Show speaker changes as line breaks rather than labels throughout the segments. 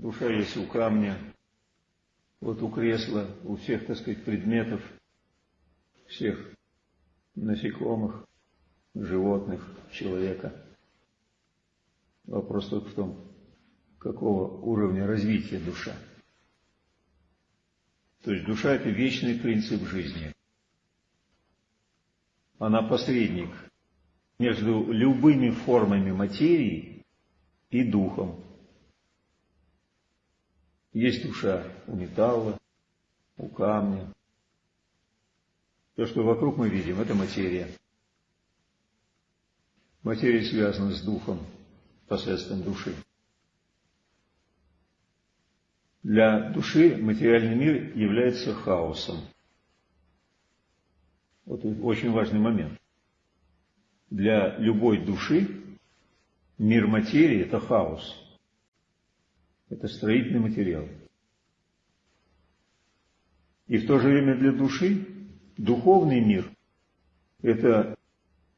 душа есть у камня, вот у кресла, у всех, так сказать, предметов, всех насекомых, животных, человека. Вопрос только в том, какого уровня развития душа. То есть душа – это вечный принцип жизни. Она посредник между любыми формами материи и духом. Есть душа у металла, у камня. То, что вокруг мы видим, это материя. Материя связана с духом посредством души. Для души материальный мир является хаосом. Вот очень важный момент. Для любой души мир материи – это хаос. Это строительный материал. И в то же время для души духовный мир – это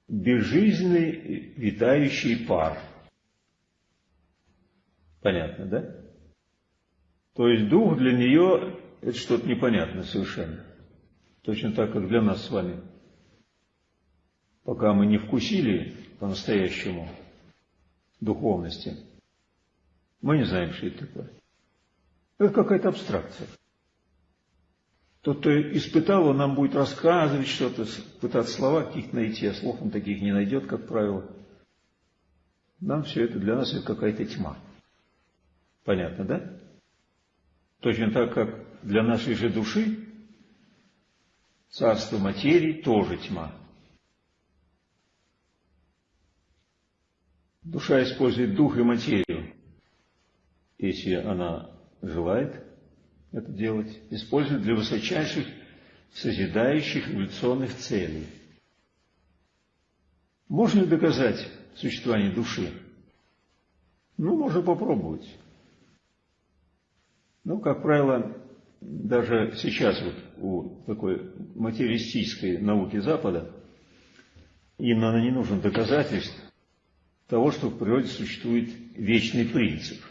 безжизненный витающий пар. Понятно, да? То есть дух для нее – это что-то непонятное совершенно. Точно так, как для нас с вами. Пока мы не вкусили по-настоящему духовности, мы не знаем, что это такое. Это какая-то абстракция. Тот, кто испытал, он нам будет рассказывать что-то, пытаться слова каких-то найти, а слов он таких не найдет, как правило. Нам все это, для нас это какая-то тьма. Понятно, да? Точно так, как для нашей же души царство материи тоже тьма. Душа использует дух и материю, если она желает это делать, использует для высочайших созидающих эволюционных целей. Можно ли доказать существование души? Ну, можно попробовать. Ну, как правило, даже сейчас вот у такой материалистической науки Запада им, наверное, не нужно доказательств того, что в природе существует вечный принцип.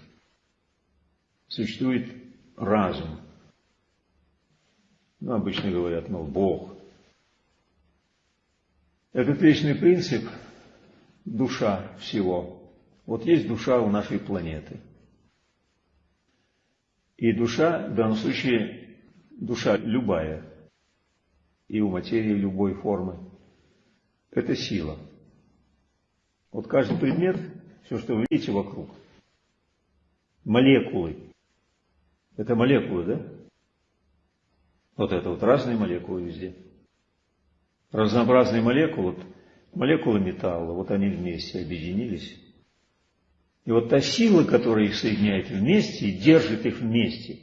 Существует разум. Ну, обычно говорят, ну, Бог. Этот вечный принцип – душа всего. Вот есть душа у нашей планеты – и душа, в данном случае, душа любая, и у материи любой формы, это сила. Вот каждый предмет, все, что вы видите вокруг, молекулы, это молекулы, да? Вот это вот разные молекулы везде. Разнообразные молекулы, молекулы металла, вот они вместе объединились и вот та сила, которая их соединяет вместе и держит их вместе,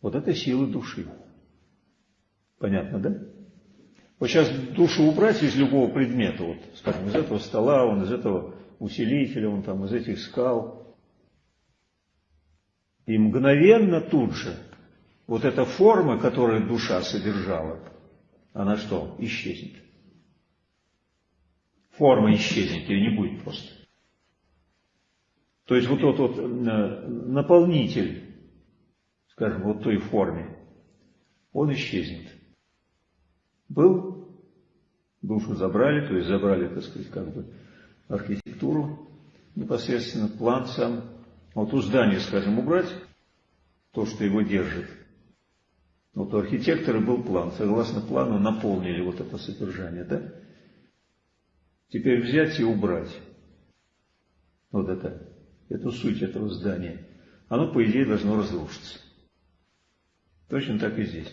вот это сила души. Понятно, да? Вот сейчас душу убрать из любого предмета, вот, скажем, из этого стола, он из этого усилителя, он там из этих скал, и мгновенно тут же вот эта форма, которую душа содержала, она что? Исчезнет. Форма исчезнет, ее не будет просто. То есть вот тот вот э, наполнитель, скажем, вот той форме, он исчезнет. Был, душу забрали, то есть забрали, так сказать, как бы архитектуру, непосредственно план сам. Вот у здания, скажем, убрать то, что его держит. Вот у архитектора был план. Согласно плану наполнили вот это содержание, да? Теперь взять и убрать. Вот это эту суть этого здания, оно, по идее, должно разрушиться. Точно так и здесь.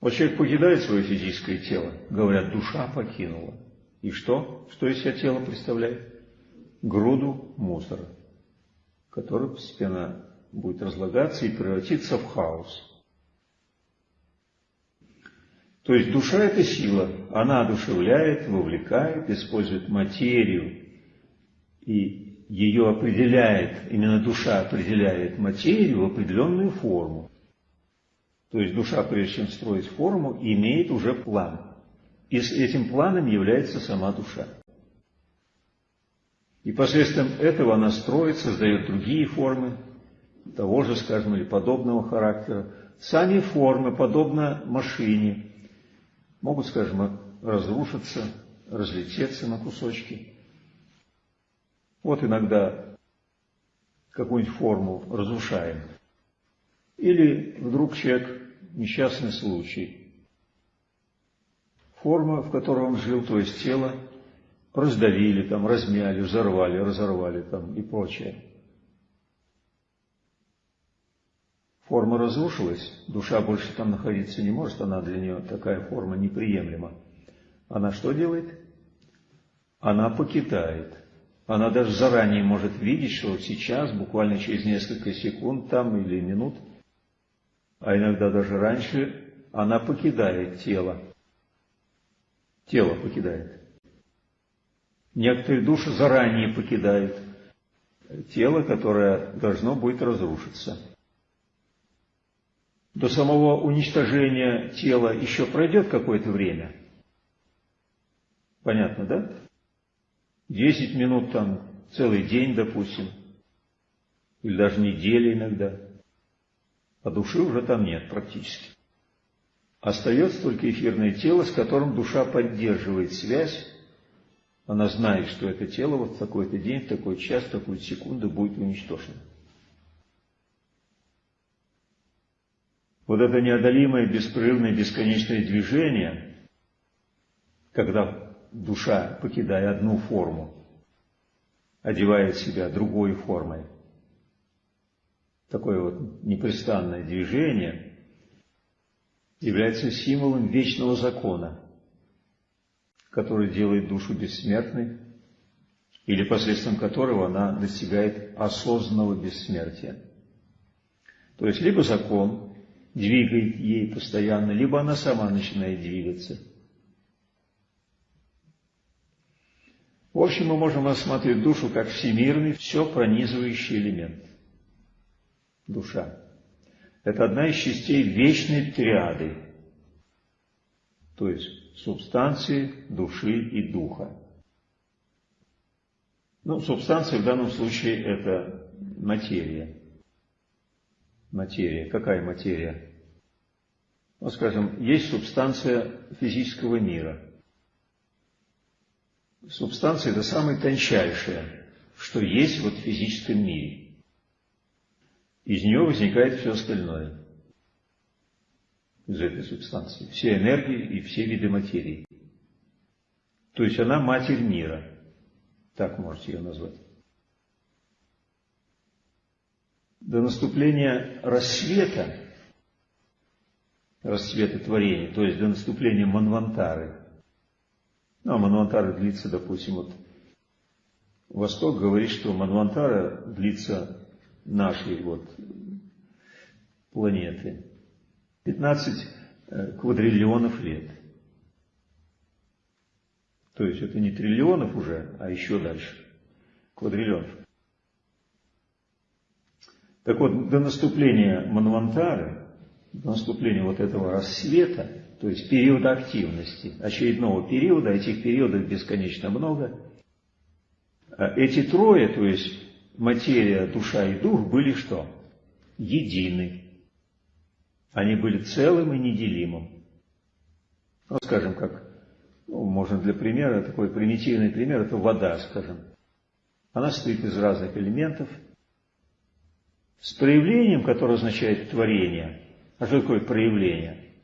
Вот человек покидает свое физическое тело, говорят, душа покинула. И что? Что из себя тело представляет? Груду мусора, который постепенно будет разлагаться и превратиться в хаос. То есть душа – это сила, она одушевляет, вовлекает, использует материю и ее определяет, именно душа определяет материю в определенную форму. То есть душа, прежде чем строить форму, имеет уже план. И с этим планом является сама душа. И посредством этого она строит, создает другие формы того же, скажем, или подобного характера. Сами формы, подобно машине, могут, скажем, разрушиться, разлететься на кусочки. Вот иногда какую-нибудь форму разрушаем. Или вдруг человек, несчастный случай, форма, в которой он жил, то есть тело, раздавили, там, размяли, взорвали, разорвали там, и прочее. Форма разрушилась, душа больше там находиться не может, она для нее такая форма неприемлема. Она что делает? Она покидает. Она даже заранее может видеть, что вот сейчас, буквально через несколько секунд там или минут, а иногда даже раньше, она покидает тело. Тело покидает. Некоторые души заранее покидают тело, которое должно будет разрушиться. До самого уничтожения тела еще пройдет какое-то время. Понятно, да? Десять минут там, целый день, допустим, или даже неделя иногда. А души уже там нет практически. Остается только эфирное тело, с которым душа поддерживает связь. Она знает, что это тело вот в такой-то день, в такой час, в такую секунду будет уничтожено. Вот это неодолимое, беспрерывное, бесконечное движение, когда душа, покидая одну форму, одевает себя другой формой, такое вот непрестанное движение является символом вечного закона, который делает душу бессмертной, или посредством которого она достигает осознанного бессмертия. То есть либо закон двигает ей постоянно, либо она сама начинает двигаться. В общем, мы можем рассматривать душу как всемирный, все пронизывающий элемент душа. Это одна из частей вечной триады, то есть субстанции, души и духа. Ну, субстанция в данном случае это материя. Материя. Какая материя? Ну, скажем, есть субстанция физического мира. Субстанция – это самое тончайшее, что есть вот в физическом мире. Из нее возникает все остальное. Из этой субстанции. Все энергии и все виды материи. То есть она матерь мира. Так можете ее назвать. До наступления рассвета, рассвета творения, то есть до наступления Манвантары, ну, а Манвантара длится, допустим, вот Восток говорит, что Манвантара длится нашей вот планеты. 15 э, квадриллионов лет. То есть это не триллионов уже, а еще дальше. Квадриллионов. Так вот, до наступления Манвантары, до наступления вот этого рассвета, то есть периода активности, очередного периода, этих периодов бесконечно много, а эти трое, то есть материя, душа и дух были что? Едины. Они были целым и неделимым. Ну, скажем, как, ну, можно для примера, такой примитивный пример, это вода, скажем. Она состоит из разных элементов, с проявлением, которое означает творение. А что такое проявление?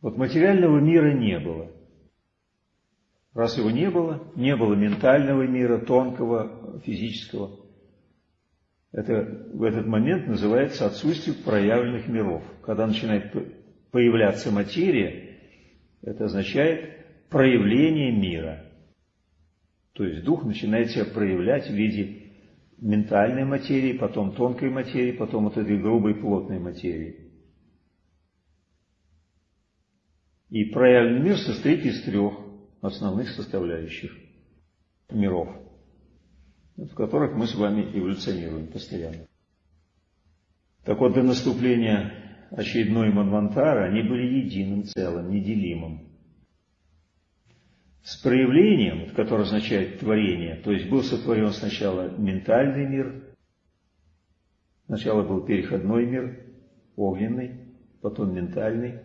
Вот материального мира не было. Раз его не было, не было ментального мира, тонкого, физического. Это в этот момент называется отсутствие проявленных миров. Когда начинает появляться материя, это означает проявление мира. То есть дух начинает себя проявлять в виде ментальной материи, потом тонкой материи, потом вот этой грубой плотной материи. И проявленный мир состоит из трех основных составляющих миров, в которых мы с вами эволюционируем постоянно. Так вот, до наступления очередной Манвантара они были единым целым, неделимым. с проявлением, которое означает творение, то есть был сотворен сначала ментальный мир, сначала был переходной мир, огненный, потом ментальный,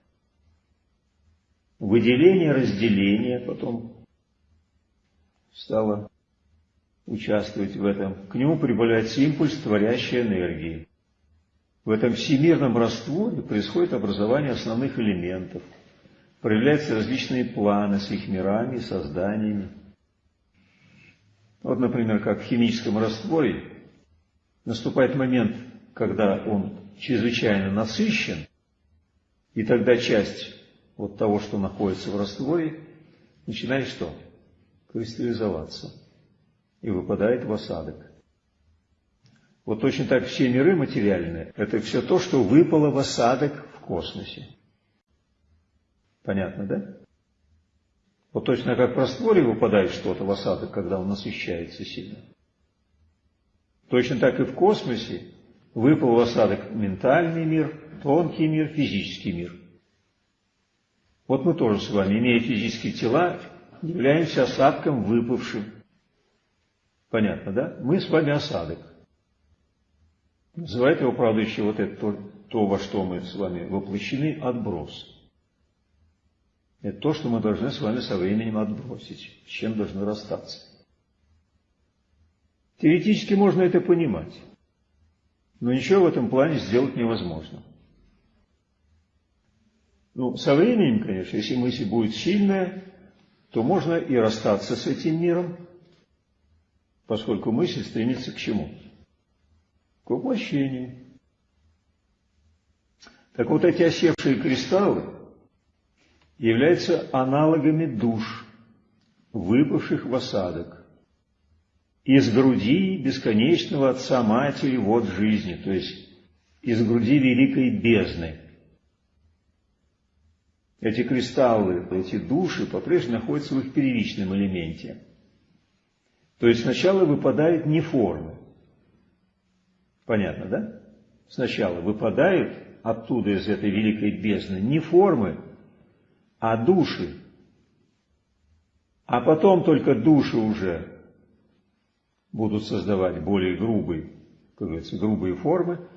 выделение, разделение, потом стало участвовать в этом. К нему прибавляется импульс творящей энергии. В этом всемирном растворе происходит образование основных элементов – проявляются различные планы с их мирами созданиями. Вот, например, как в химическом растворе наступает момент, когда он чрезвычайно насыщен, и тогда часть вот того, что находится в растворе, начинает что? Кристаллизоваться и выпадает в осадок. Вот точно так все миры материальные – это все то, что выпало в осадок в космосе. Понятно, да? Вот точно как в растворе выпадает что-то в осадок, когда он насыщается сильно. Точно так и в космосе выпал в осадок ментальный мир, тонкий мир, физический мир. Вот мы тоже с вами, имея физические тела, являемся осадком выпавшим. Понятно, да? Мы с вами осадок. Называют его, правда, еще вот это то, то, во что мы с вами воплощены, отброс. Это то, что мы должны с вами со временем отбросить, с чем должны расстаться. Теоретически можно это понимать, но ничего в этом плане сделать невозможно. Ну, со временем, конечно, если мысль будет сильная, то можно и расстаться с этим миром, поскольку мысль стремится к чему? К воплощению. Так вот эти осевшие кристаллы, являются аналогами душ, выпавших в осадок, из груди бесконечного Отца Матери вод жизни, то есть из груди великой бездны. Эти кристаллы, эти души по-прежнему находятся в их первичном элементе. То есть сначала выпадают не формы. Понятно, да? Сначала выпадают оттуда, из этой великой бездны, не формы, а души. А потом только души уже будут создавать более грубые, как говорится, грубые формы.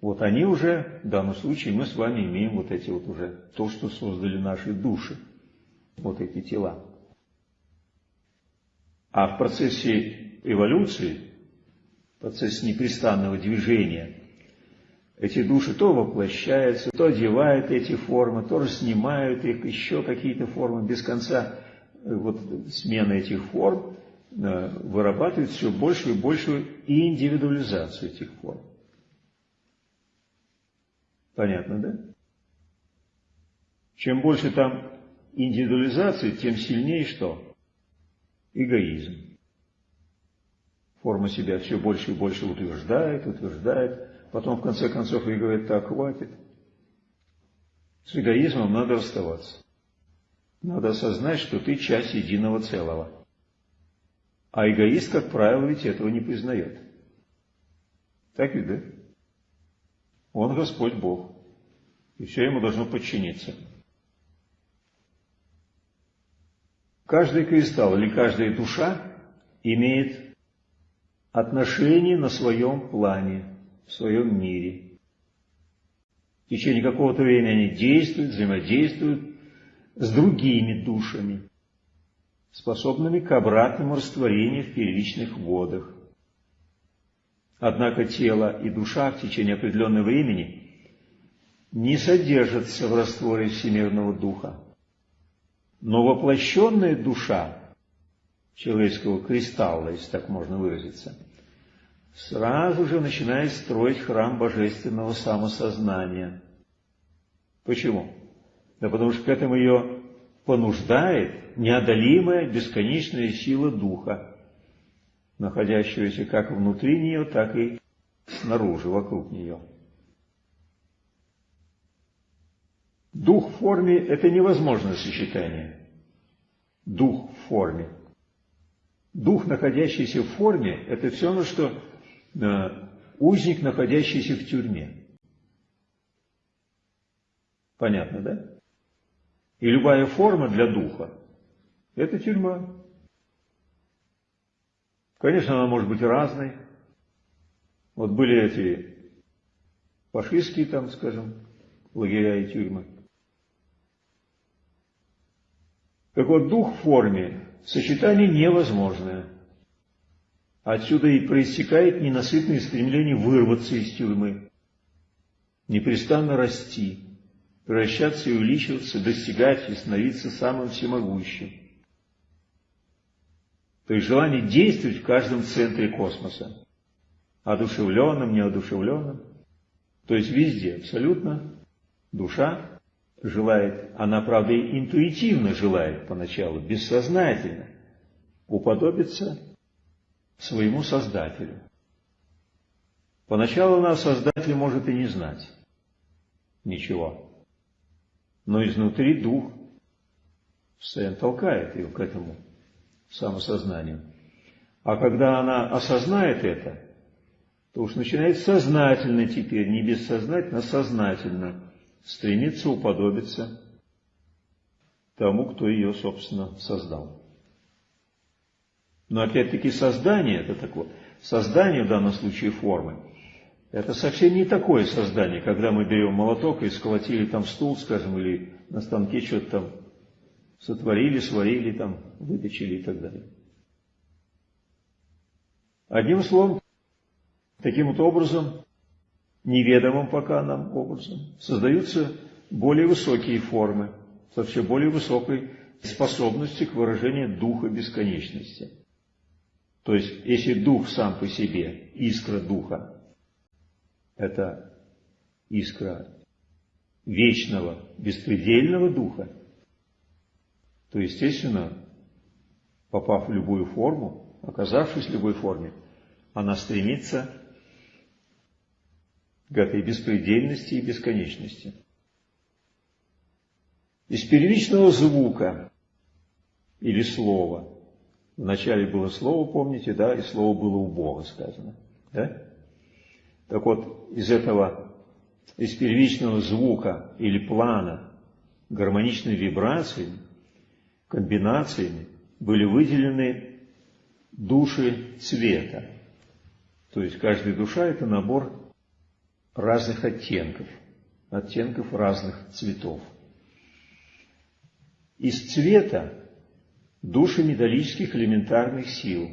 Вот они уже, в данном случае, мы с вами имеем вот эти вот уже, то, что создали наши души, вот эти тела. А в процессе эволюции, в процессе непрестанного движения, эти души то воплощаются, то одевают эти формы, то снимают их, еще какие-то формы, без конца э, вот смена этих форм э, вырабатывает все большую и большую индивидуализацию этих форм. Понятно, да? Чем больше там индивидуализации, тем сильнее что? Эгоизм. Форма себя все больше и больше утверждает, утверждает, Потом, в конце концов, и говорит, так, хватит. С эгоизмом надо расставаться. Надо осознать, что ты часть единого целого. А эгоист, как правило, ведь этого не признает. Так ведь, да? Он Господь Бог. И все ему должно подчиниться. Каждый кристалл или каждая душа имеет отношение на своем плане в своем мире. В течение какого-то времени они действуют, взаимодействуют с другими душами, способными к обратному растворению в первичных водах. Однако тело и душа в течение определенного времени не содержатся в растворе всемирного духа. Но воплощенная душа человеческого кристалла, если так можно выразиться – сразу же начинает строить храм божественного самосознания. Почему? Да потому что к этому ее понуждает неодолимая бесконечная сила Духа, находящегося как внутри нее, так и снаружи, вокруг нее. Дух в форме – это невозможное сочетание. Дух в форме. Дух, находящийся в форме, это все равно, что узник, находящийся в тюрьме. Понятно, да? И любая форма для духа Это тюрьма. Конечно, она может быть разной. Вот были эти фашистские там, скажем, лагеря и тюрьмы. Так вот, дух в форме, сочетание невозможное. Отсюда и проистекает ненасытное стремление вырваться из тюрьмы, непрестанно расти, превращаться и увеличиваться, достигать и становиться самым всемогущим. То есть желание действовать в каждом центре космоса, одушевленным, неодушевленным, то есть везде абсолютно душа желает, она, правда, интуитивно желает поначалу, бессознательно, уподобиться своему Создателю. Поначалу нас Создатель может и не знать ничего, но изнутри Дух постоянно толкает ее к этому самосознанию. А когда она осознает это, то уж начинает сознательно теперь, не бессознательно, а сознательно стремиться уподобиться тому, кто ее, собственно, создал. Но опять-таки создание это такое, создание в данном случае формы, это совсем не такое создание, когда мы берем молоток и сколотили там стул, скажем, или на станке что-то там сотворили, сварили, там, выточили и так далее. Одним словом, таким вот образом неведомым пока нам образом, создаются более высокие формы, с вообще более высокой способностью к выражению духа бесконечности. То есть, если дух сам по себе, искра духа, это искра вечного, беспредельного духа, то, естественно, попав в любую форму, оказавшись в любой форме, она стремится этой беспредельности и бесконечности. Из первичного звука или слова, вначале было слово, помните, да, и слово было у Бога сказано, да? Так вот, из этого, из первичного звука или плана гармоничной вибрации, комбинациями были выделены души цвета. То есть каждая душа – это набор разных оттенков, оттенков разных цветов. Из цвета души металлических элементарных сил.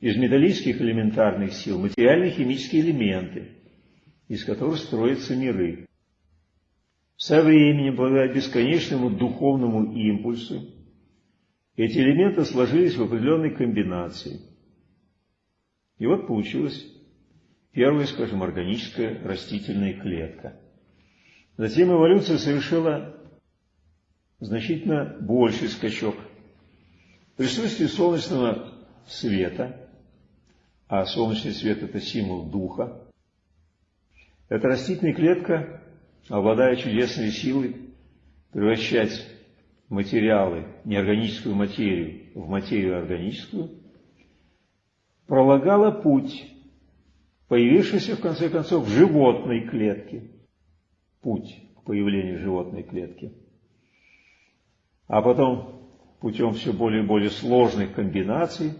Из металлических элементарных сил материальные химические элементы, из которых строятся миры. Со временем, благодаря бесконечному духовному импульсу, эти элементы сложились в определенной комбинации. И вот получилась Первая, скажем, органическая растительная клетка. Затем эволюция совершила значительно больший скачок. В присутствии солнечного света, а солнечный свет – это символ духа, эта растительная клетка, обладая чудесной силой превращать материалы, неорганическую материю в материю органическую, пролагала путь появившийся в конце концов в животной клетке. Путь к появлению животной клетки. А потом путем все более и более сложных комбинаций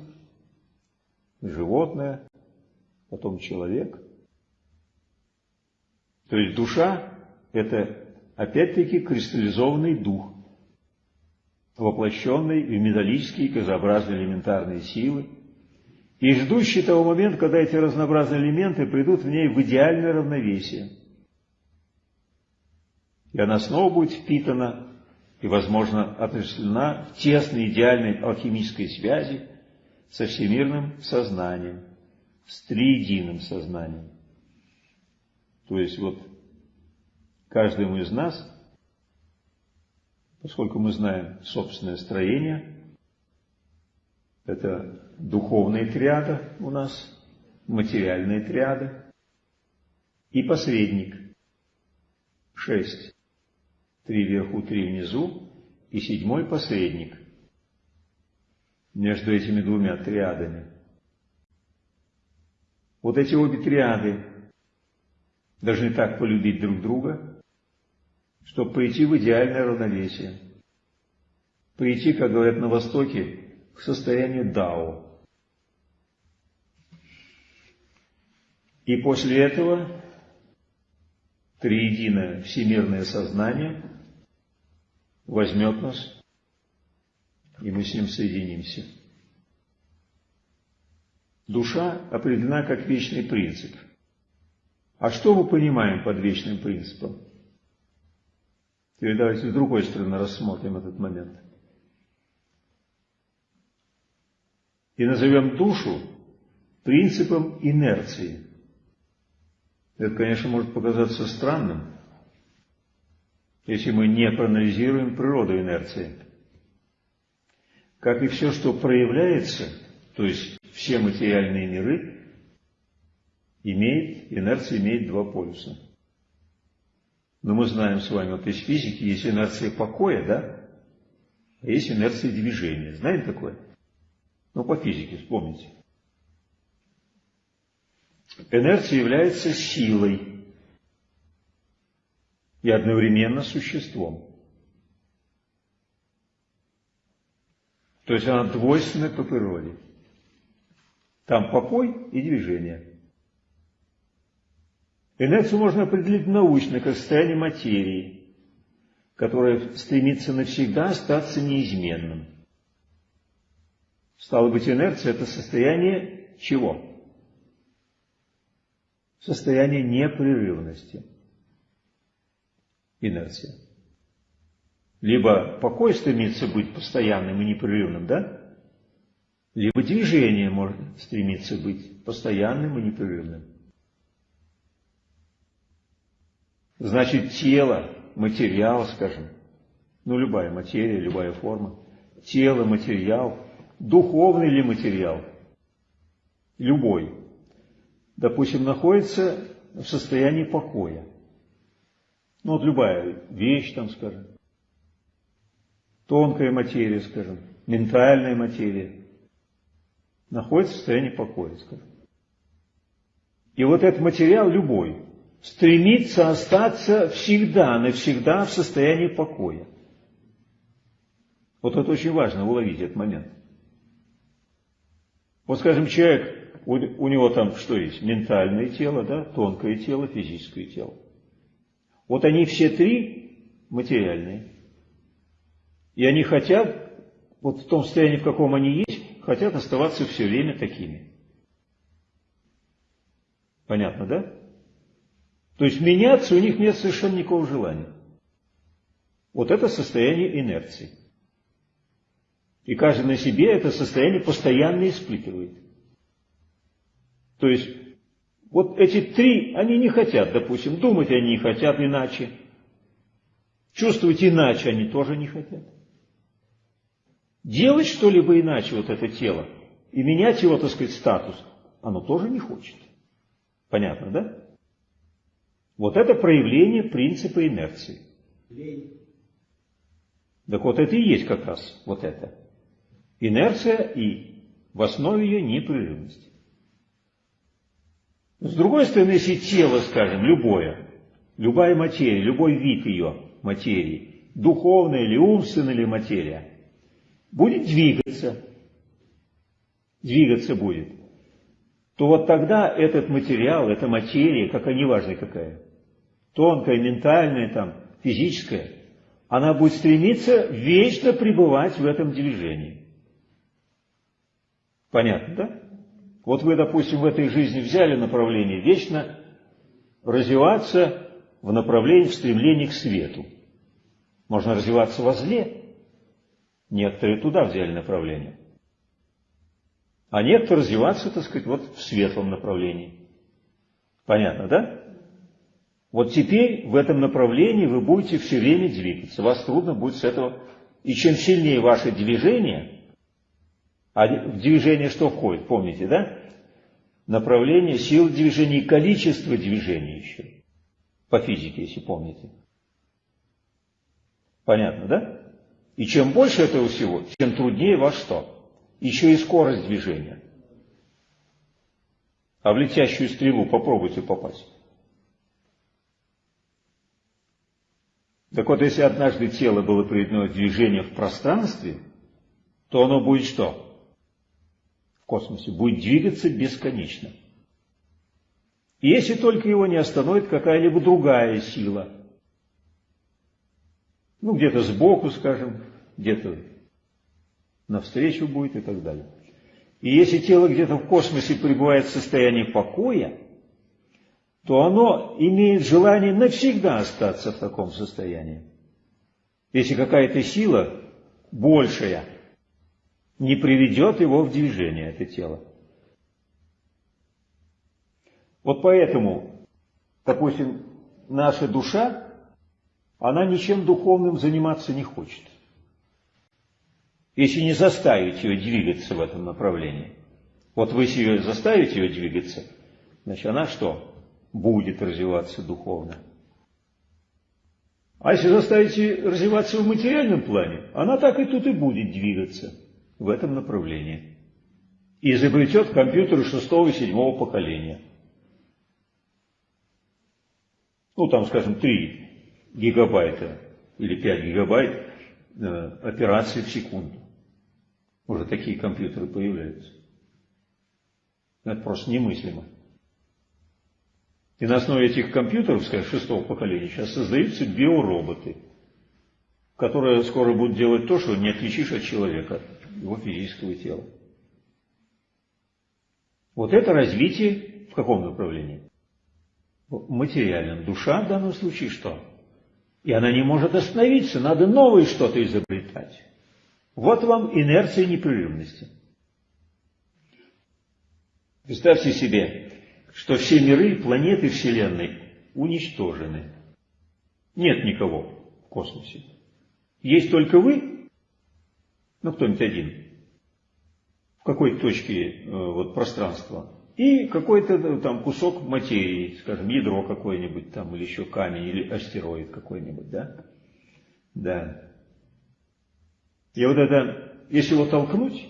животное, потом человек. То есть душа – это опять-таки кристаллизованный дух, воплощенный в металлические газообразные элементарные силы, и ждущий того момента, когда эти разнообразные элементы придут в ней в идеальное равновесие. И она снова будет впитана и, возможно, отождествлена в тесной идеальной алхимической связи со всемирным сознанием, с триединым сознанием. То есть вот каждому из нас, поскольку мы знаем собственное строение, это духовная триада у нас, материальная триада и посредник. Шесть. Три вверху, три внизу и седьмой посредник. Между этими двумя триадами. Вот эти обе триады должны так полюбить друг друга, чтобы пойти в идеальное равновесие. прийти, как говорят на Востоке, к состоянию дао. И после этого триединое всемирное сознание возьмет нас, и мы с ним соединимся. Душа определена как вечный принцип. А что мы понимаем под вечным принципом? Теперь давайте с другой стороны рассмотрим этот момент. И назовем душу принципом инерции. Это, конечно, может показаться странным, если мы не проанализируем природу инерции. Как и все, что проявляется, то есть все материальные миры, имеет, инерция имеет два полюса. Но мы знаем с вами, вот из физики есть инерция покоя, да? А есть инерция движения. Знаете такое? Ну, по физике вспомните. Инерция является силой и одновременно существом. То есть она двойственна по природе. Там покой и движение. Инерцию можно определить научно как состояние материи, которое стремится навсегда остаться неизменным. Стало быть, инерция – это состояние чего? состояние непрерывности. Инерция. Либо покой стремится быть постоянным и непрерывным, да? Либо движение может стремиться быть постоянным и непрерывным. Значит, тело, материал, скажем, ну любая материя, любая форма, тело, материал, духовный ли материал, любой, допустим, находится в состоянии покоя. Ну вот любая вещь, там, скажем, тонкая материя, скажем, ментальная материя, находится в состоянии покоя, скажем. И вот этот материал любой стремится остаться всегда, навсегда в состоянии покоя. Вот это очень важно уловить этот момент. Вот, скажем, человек у, у него там что есть? Ментальное тело, да, тонкое тело, физическое тело. Вот они все три материальные. И они хотят, вот в том состоянии, в каком они есть, хотят оставаться все время такими. Понятно, да? То есть меняться у них нет совершенно никакого желания. Вот это состояние инерции. И каждый на себе это состояние постоянно испытывает. То есть, вот эти три, они не хотят, допустим, думать они не хотят иначе. Чувствовать иначе они тоже не хотят. Делать что-либо иначе вот это тело и менять его, так сказать, статус, оно тоже не хочет. Понятно, да? Вот это проявление принципа инерции. Так вот это и есть как раз вот это. Инерция и в основе ее непрерывность. С другой стороны, если тело, скажем, любое, любая материя, любой вид ее материи, духовная или умственная или материя, будет двигаться, двигаться будет, то вот тогда этот материал, эта материя, какая неважно какая, тонкая, ментальная, там, физическая, она будет стремиться вечно пребывать в этом движении. Понятно, да? Вот вы, допустим, в этой жизни взяли направление вечно развиваться в направлении, в стремлении к свету. Можно развиваться во зле. Некоторые туда взяли направление. А некоторые развиваться, так сказать, вот в светлом направлении. Понятно, да? Вот теперь в этом направлении вы будете все время двигаться. Вас трудно будет с этого. И чем сильнее ваше движение, а в движение что входит, помните, да? Направление, сил движения и количество движений еще. По физике, если помните. Понятно, да? И чем больше этого всего, тем труднее во что? Еще и скорость движения. А в летящую стрелу попробуйте попасть. Так вот, если однажды тело было приведено в движение в пространстве, то оно будет что? В космосе. Будет двигаться бесконечно. Если только его не остановит какая-либо другая сила. Ну, где-то сбоку, скажем, где-то навстречу будет и так далее. И если тело где-то в космосе пребывает в состоянии покоя, то оно имеет желание навсегда остаться в таком состоянии. Если какая-то сила большая не приведет его в движение, это тело. Вот поэтому, допустим, наша душа, она ничем духовным заниматься не хочет. Если не заставить ее двигаться в этом направлении. Вот вы ее заставите ее двигаться, значит, она что? Будет развиваться духовно. А если заставите развиваться в материальном плане, она так и тут и будет двигаться в этом направлении. И изобретет компьютеры шестого и седьмого поколения. Ну, там, скажем, 3 гигабайта или 5 гигабайт э, операций в секунду. Уже такие компьютеры появляются. Это просто немыслимо. И на основе этих компьютеров, скажем, шестого поколения, сейчас создаются биороботы, которые скоро будут делать то, что не отличишь от человека, его физического тела. Вот это развитие в каком направлении? Материальном. Душа в данном случае что? И она не может остановиться, надо новое что-то изобретать. Вот вам инерция непрерывности. Представьте себе, что все миры, планеты Вселенной уничтожены. Нет никого в космосе. Есть только вы, ну кто-нибудь один, в какой-то точке э, вот, пространства, и какой-то э, там кусок материи, скажем, ядро какое-нибудь там, или еще камень, или астероид какой-нибудь, да? Да. И вот это, если его толкнуть,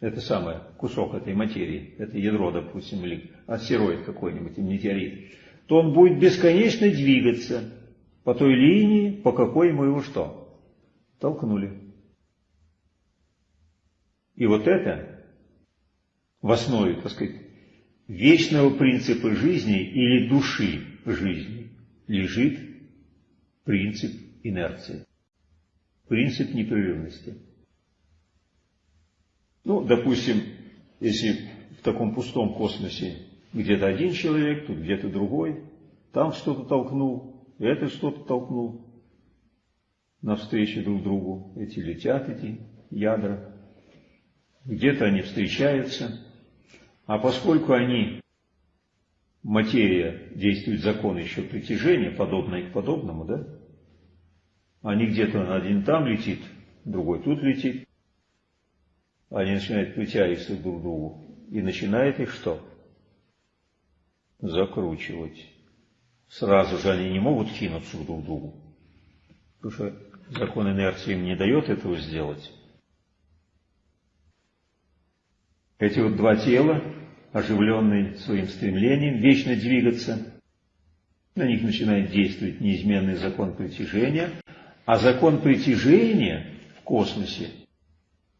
это самое, кусок этой материи, это ядро, допустим, или астероид какой-нибудь, метеорит, то он будет бесконечно двигаться по той линии, по какой мы его что? Толкнули. И вот это в основе, так сказать, вечного принципа жизни или души жизни лежит принцип инерции принцип непрерывности. Ну, допустим, если в таком пустом космосе где-то один человек, тут где-то другой, там что-то толкнул, это что-то толкнул, навстречу друг другу, эти летят, эти ядра, где-то они встречаются, а поскольку они, материя, действует закон еще притяжения, подобное к подобному, да, они где-то один там летит, другой тут летит. Они начинают притягиваться друг к другу. И начинает их что? Закручивать. Сразу же они не могут кинуться друг к другу. Потому что закон инерции им не дает этого сделать. Эти вот два тела, оживленные своим стремлением вечно двигаться, на них начинает действовать неизменный закон притяжения – а закон притяжения в космосе,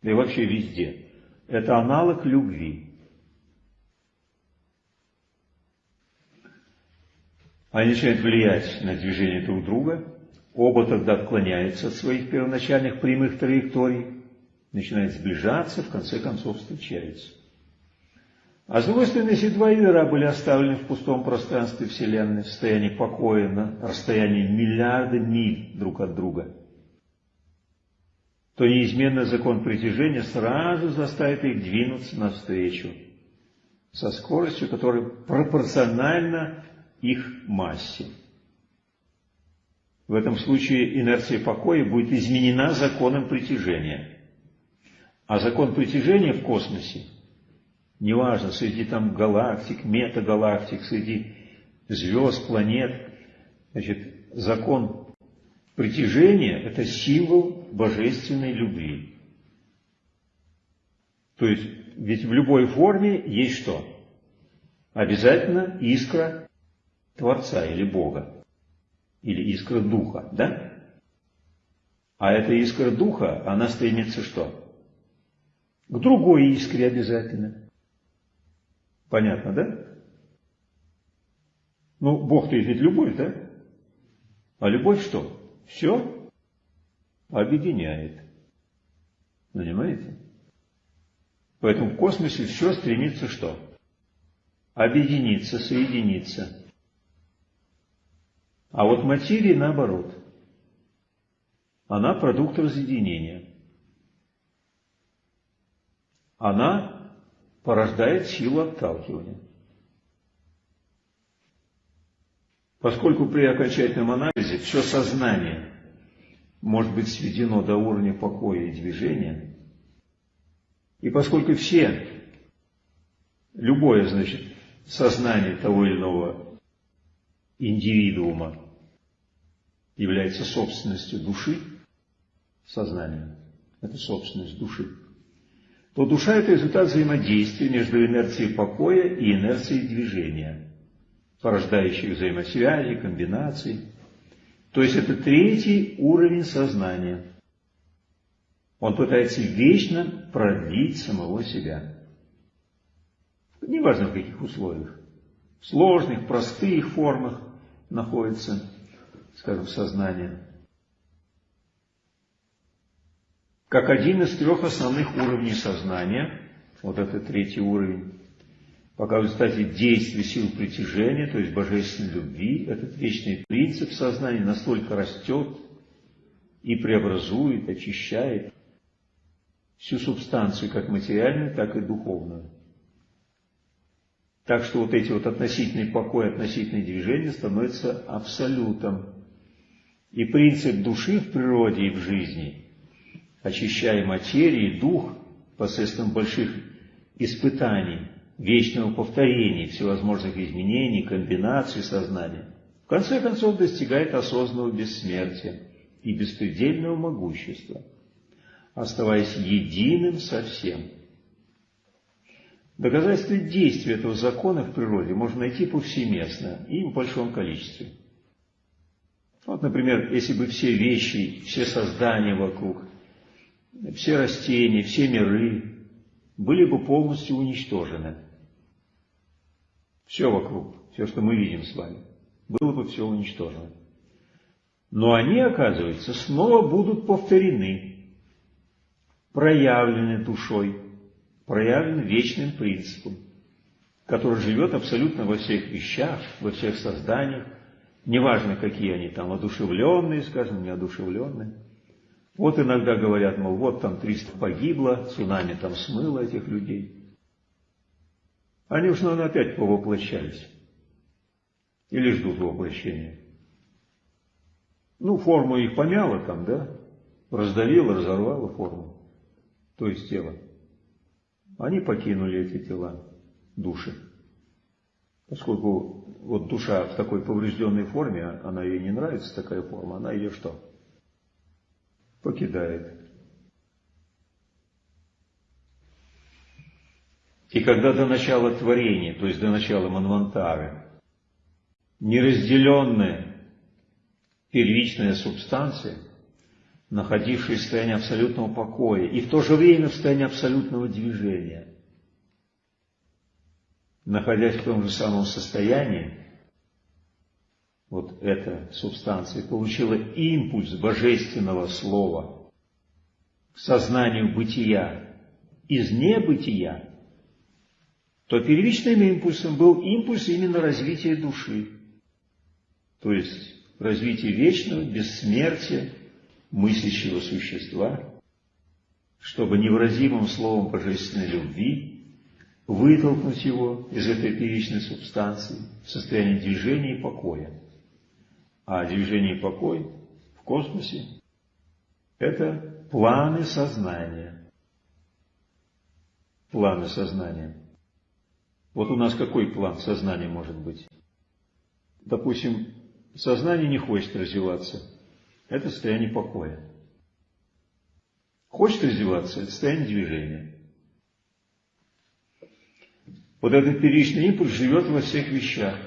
да и вообще везде, это аналог любви. Они начинают влиять на движение друг друга, оба тогда отклоняются от своих первоначальных прямых траекторий, начинают сближаться, в конце концов встречаются. А с другой стороны, если два ядра были оставлены в пустом пространстве Вселенной, в состоянии покоя на расстоянии миллиарда миль друг от друга, то неизменный закон притяжения сразу заставит их двинуться навстречу со скоростью, которая пропорциональна их массе. В этом случае инерция покоя будет изменена законом притяжения. А закон притяжения в космосе – неважно, среди там галактик, метагалактик, среди звезд, планет, значит, закон притяжения – это символ божественной любви. То есть, ведь в любой форме есть что? Обязательно искра Творца или Бога. или искра духа, да? А эта искра духа, она стремится что? К другой искре обязательно. Понятно, да? Ну, Бог-то ведь любовь, да? А любовь что? Все объединяет. Понимаете? Поэтому в космосе все стремится что? Объединиться, соединиться. А вот материя наоборот. Она продукт разъединения. Она порождает силу отталкивания. Поскольку при окончательном анализе все сознание может быть сведено до уровня покоя и движения, и поскольку все, любое, значит, сознание того или иного индивидуума является собственностью души, сознания, это собственность души, то душа – это результат взаимодействия между инерцией покоя и инерцией движения, порождающих взаимосвязи, комбинаций. То есть это третий уровень сознания. Он пытается вечно продлить самого себя. Неважно в каких условиях. В сложных, простых формах находится, скажем, сознание. Как один из трех основных уровней сознания, вот это третий уровень, пока в результате действия сил притяжения, то есть божественной любви, этот вечный принцип сознания настолько растет и преобразует, очищает всю субстанцию, как материальную, так и духовную. Так что вот эти вот относительный покой, относительные движения становятся абсолютом. И принцип души в природе и в жизни – очищая материи, дух посредством больших испытаний, вечного повторения всевозможных изменений, комбинаций сознания, в конце концов достигает осознанного бессмертия и беспредельного могущества, оставаясь единым со всем. Доказательства действия этого закона в природе можно найти повсеместно и в большом количестве. Вот, например, если бы все вещи, все создания вокруг все растения, все миры были бы полностью уничтожены. Все вокруг, все, что мы видим с вами, было бы все уничтожено. Но они, оказывается, снова будут повторены, проявлены душой, проявлены вечным принципом, который живет абсолютно во всех вещах, во всех созданиях, неважно, какие они там, одушевленные, скажем, неодушевленные. Вот иногда говорят, мол, вот там 300 погибло, цунами там смыло этих людей. Они уж, наверное, опять повоплощались. Или ждут воплощения. Ну, форму их помяло там, да? Раздавило, разорвало форму. То есть тело. Они покинули эти тела, души. Поскольку вот душа в такой поврежденной форме, она ей не нравится такая форма, она ее что? Покидает. И когда до начала творения, то есть до начала Манвантары, неразделенная первичная субстанция, находившаяся в состоянии абсолютного покоя и в то же время в состоянии абсолютного движения, находясь в том же самом состоянии, вот эта субстанция получила импульс божественного слова к сознанию бытия из небытия, то первичным импульсом был импульс именно развития души, то есть развитие вечного, бессмертия, мыслящего существа, чтобы невыразимым словом божественной любви вытолкнуть его из этой первичной субстанции в состояние движения и покоя. А движение и покой в космосе – это планы сознания. Планы сознания. Вот у нас какой план сознания может быть? Допустим, сознание не хочет развиваться. Это состояние покоя. Хочет развиваться – это состояние движения. Вот этот первичный импульс живет во всех вещах.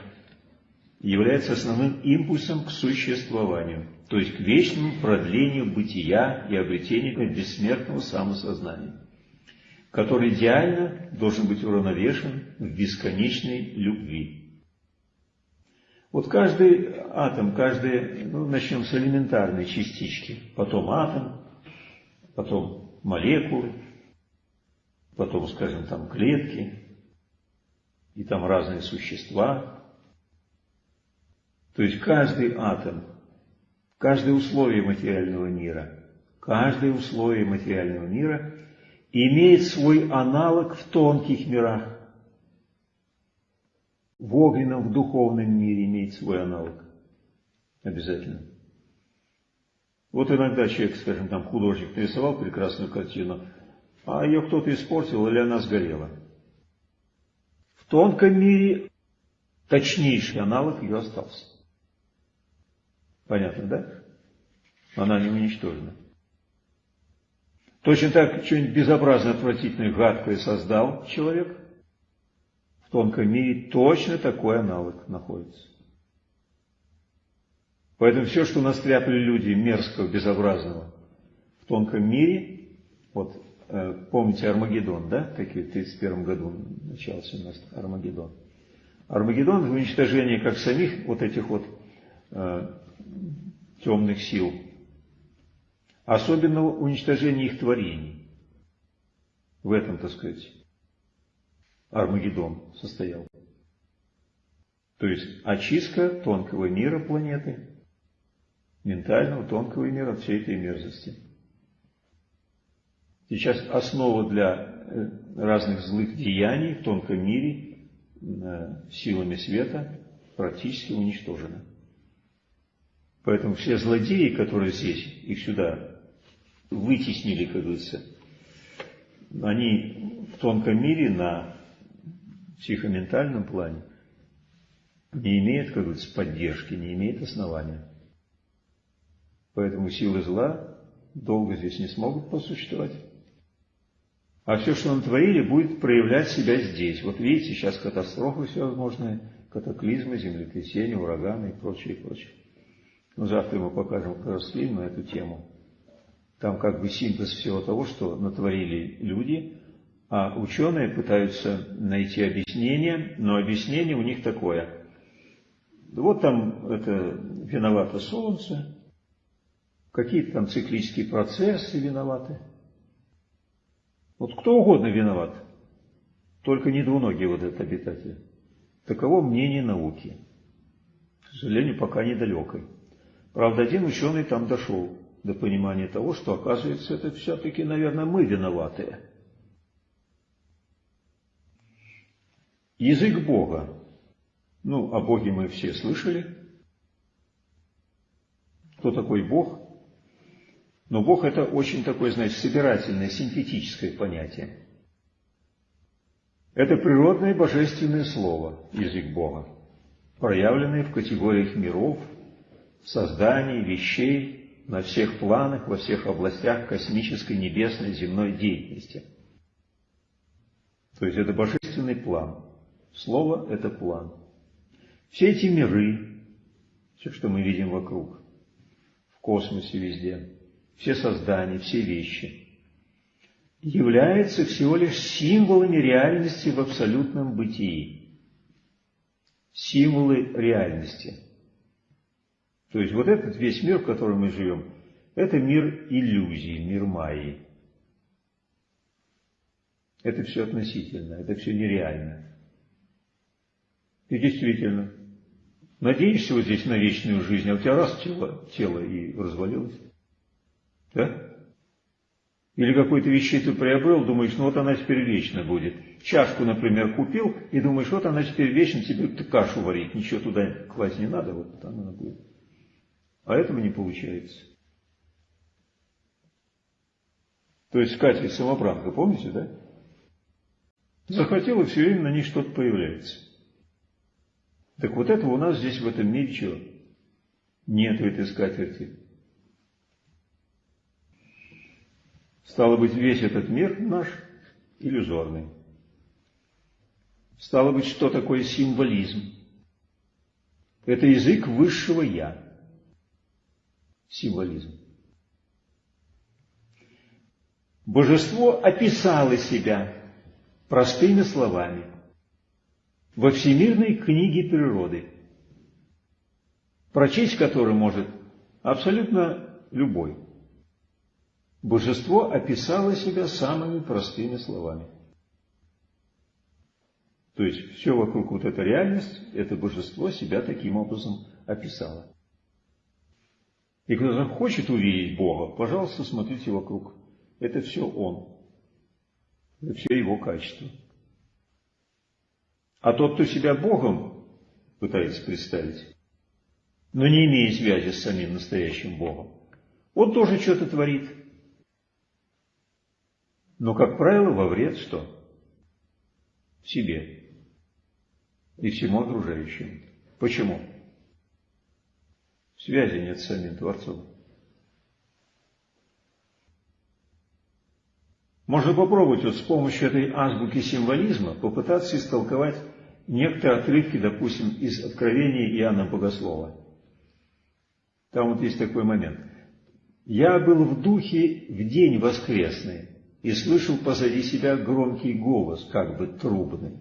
Является основным импульсом к существованию, то есть к вечному продлению бытия и обретению бессмертного самосознания, который идеально должен быть уравновешен в бесконечной любви. Вот каждый атом, каждый, ну, начнем с элементарной частички, потом атом, потом молекулы, потом, скажем, там клетки, и там разные существа, то есть каждый атом, каждое условие материального мира, каждое условие материального мира имеет свой аналог в тонких мирах. В огненном, в духовном мире имеет свой аналог. Обязательно. Вот иногда человек, скажем, там художник нарисовал прекрасную картину, а ее кто-то испортил или она сгорела. В тонком мире точнейший аналог ее остался. Понятно, да? Она не уничтожена. Точно так что-нибудь безобразно отвратительное, гадкое создал человек, в тонком мире точно такой аналог находится. Поэтому все, что настряпали люди мерзкого, безобразного в тонком мире, вот э, помните Армагеддон, да, какие в 1931 году начался у нас Армагеддон. Армагеддон в уничтожении как самих вот этих вот э, темных сил, особенного уничтожения их творений. В этом, так сказать, Армагеддон состоял. То есть очистка тонкого мира планеты, ментального тонкого мира от всей этой мерзости. Сейчас основа для э, разных злых деяний в тонком мире э, силами света практически уничтожена. Поэтому все злодеи, которые здесь, их сюда вытеснили, как говорится, они в тонком мире на психоментальном плане не имеют, как говорится, поддержки, не имеют основания. Поэтому силы зла долго здесь не смогут посуществовать. А все, что натворили, будет проявлять себя здесь. Вот видите, сейчас катастрофы всевозможные, катаклизмы, землетрясения, ураганы и прочее, и прочее. Ну, завтра мы покажем как раз фильм на эту тему. Там как бы синтез всего того, что натворили люди, а ученые пытаются найти объяснение, но объяснение у них такое. Вот там это виновато Солнце, какие-то там циклические процессы виноваты. Вот кто угодно виноват, только не двуногие вот этот обитатель. Таково мнение науки. К сожалению, пока недалекой. Правда, один ученый там дошел до понимания того, что, оказывается, это все-таки, наверное, мы виноватые. Язык Бога. Ну, о Боге мы все слышали. Кто такой Бог? Но Бог это очень такое, знаете, собирательное, синтетическое понятие. Это природное божественное слово, язык Бога, проявленное в категориях миров, создании вещей на всех планах, во всех областях космической, небесной, земной деятельности. То есть это божественный план. Слово – это план. Все эти миры, все, что мы видим вокруг, в космосе везде, все создания, все вещи, являются всего лишь символами реальности в абсолютном бытии. Символы реальности – то есть вот этот весь мир, в котором мы живем, это мир иллюзий, мир майи. Это все относительно, это все нереально. И действительно, надеешься вот здесь на вечную жизнь, а у тебя раз тело, тело и развалилось. Да? Или какую-то вещи ты приобрел, думаешь, ну вот она теперь вечно будет. Чашку, например, купил, и думаешь, вот она теперь вечно тебе кашу варить, ничего туда класть не надо, вот там она будет. А этого не получается. То есть Катя самобранка, помните, да? Захотела, все время на ней что-то появляется. Так вот этого у нас здесь в этом мире чего? Нет этой скатерти. Стало быть, весь этот мир наш иллюзорный. Стало быть, что такое символизм? Это язык высшего «я». Символизм. Божество описало себя простыми словами во всемирной книге природы, прочесть которую может абсолютно любой. Божество описало себя самыми простыми словами. То есть все вокруг вот эта реальность, это божество себя таким образом описало. И кто хочет увидеть Бога, пожалуйста, смотрите вокруг. Это все Он. Это все Его качество. А тот, кто себя Богом пытается представить, но не имея связи с самим настоящим Богом, он тоже что-то творит. Но, как правило, во вред что? Себе и всему окружающему. Почему? Связи нет с самим Творцом. Можно попробовать вот с помощью этой азбуки символизма попытаться истолковать некоторые отрывки, допустим, из Откровения Иоанна Богослова. Там вот есть такой момент. «Я был в духе в день воскресный и слышал позади себя громкий голос, как бы трубный.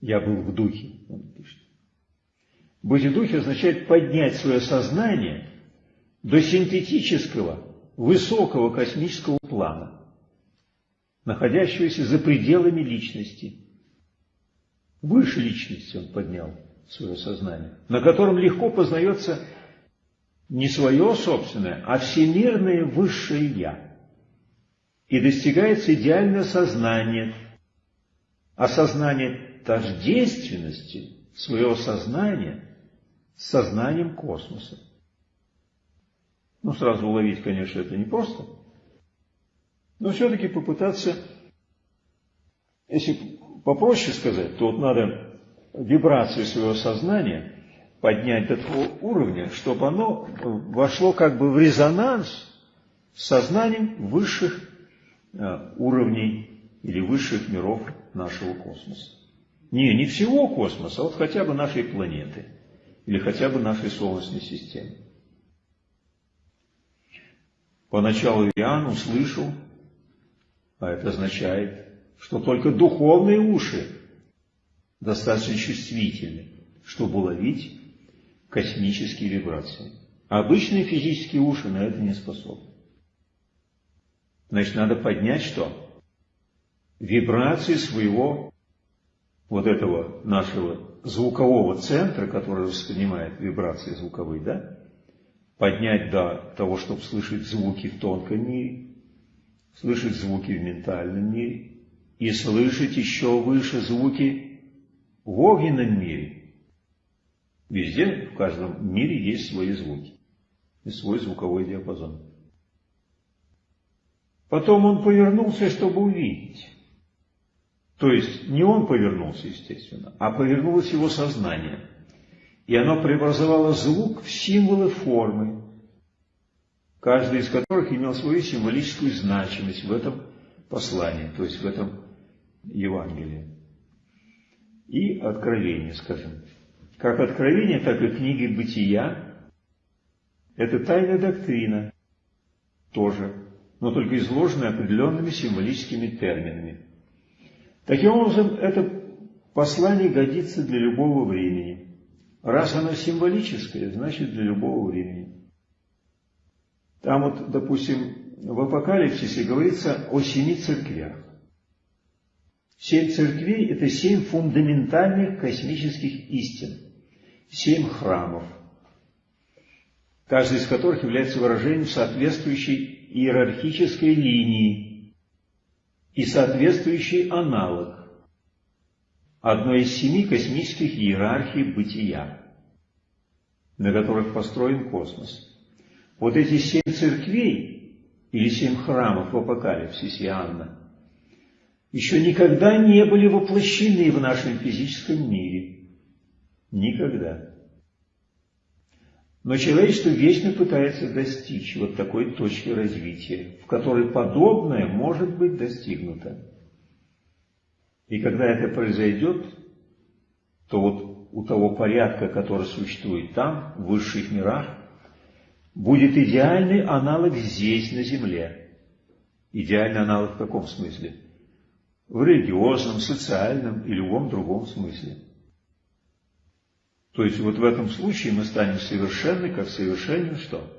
Я был в духе, он пишет. Быть в духе означает поднять свое сознание до синтетического, высокого космического плана, находящегося за пределами личности. Выше личности он поднял свое сознание, на котором легко познается не свое собственное, а всемирное высшее «Я». И достигается идеальное сознание, осознание тождественности своего сознания сознанием космоса. Ну, сразу уловить, конечно, это не просто, но все-таки попытаться, если попроще сказать, то вот надо вибрации своего сознания поднять до того уровня, чтобы оно вошло как бы в резонанс с сознанием высших э, уровней или высших миров нашего космоса. Не, не всего космоса, а вот хотя бы нашей планеты или хотя бы нашей Солнечной системы. Поначалу Иоанн услышал, а это означает, что только духовные уши достаточно чувствительны, чтобы уловить космические вибрации. А обычные физические уши на это не способны. Значит, надо поднять что? Вибрации своего вот этого нашего звукового центра, который воспринимает вибрации звуковые, да? Поднять до того, чтобы слышать звуки в тонком мире, слышать звуки в ментальном мире и слышать еще выше звуки в огненном мире. Везде, в каждом мире есть свои звуки и свой звуковой диапазон. Потом он повернулся, чтобы увидеть. То есть не он повернулся, естественно, а повернулось его сознание. И оно преобразовало звук в символы формы, каждый из которых имел свою символическую значимость в этом послании, то есть в этом Евангелии. И откровение, скажем. Как откровение, так и книги бытия – это тайная доктрина тоже, но только изложенная определенными символическими терминами. Таким образом, это послание годится для любого времени. Раз оно символическое, значит для любого времени. Там вот, допустим, в Апокалипсисе говорится о семи церквях. Семь церквей – это семь фундаментальных космических истин семь храмов, каждый из которых является выражением соответствующей иерархической линии и соответствующий аналог одной из семи космических иерархий бытия, на которых построен космос. Вот эти семь церквей или семь храмов в Апокалипсисе Иоанна еще никогда не были воплощены в нашем физическом мире – Никогда. Но человечество вечно пытается достичь вот такой точки развития, в которой подобное может быть достигнуто. И когда это произойдет, то вот у того порядка, который существует там, в высших мирах, будет идеальный аналог здесь, на Земле. Идеальный аналог в каком смысле? В религиозном, социальном и любом другом смысле. То есть вот в этом случае мы станем совершенны, как совершенен что?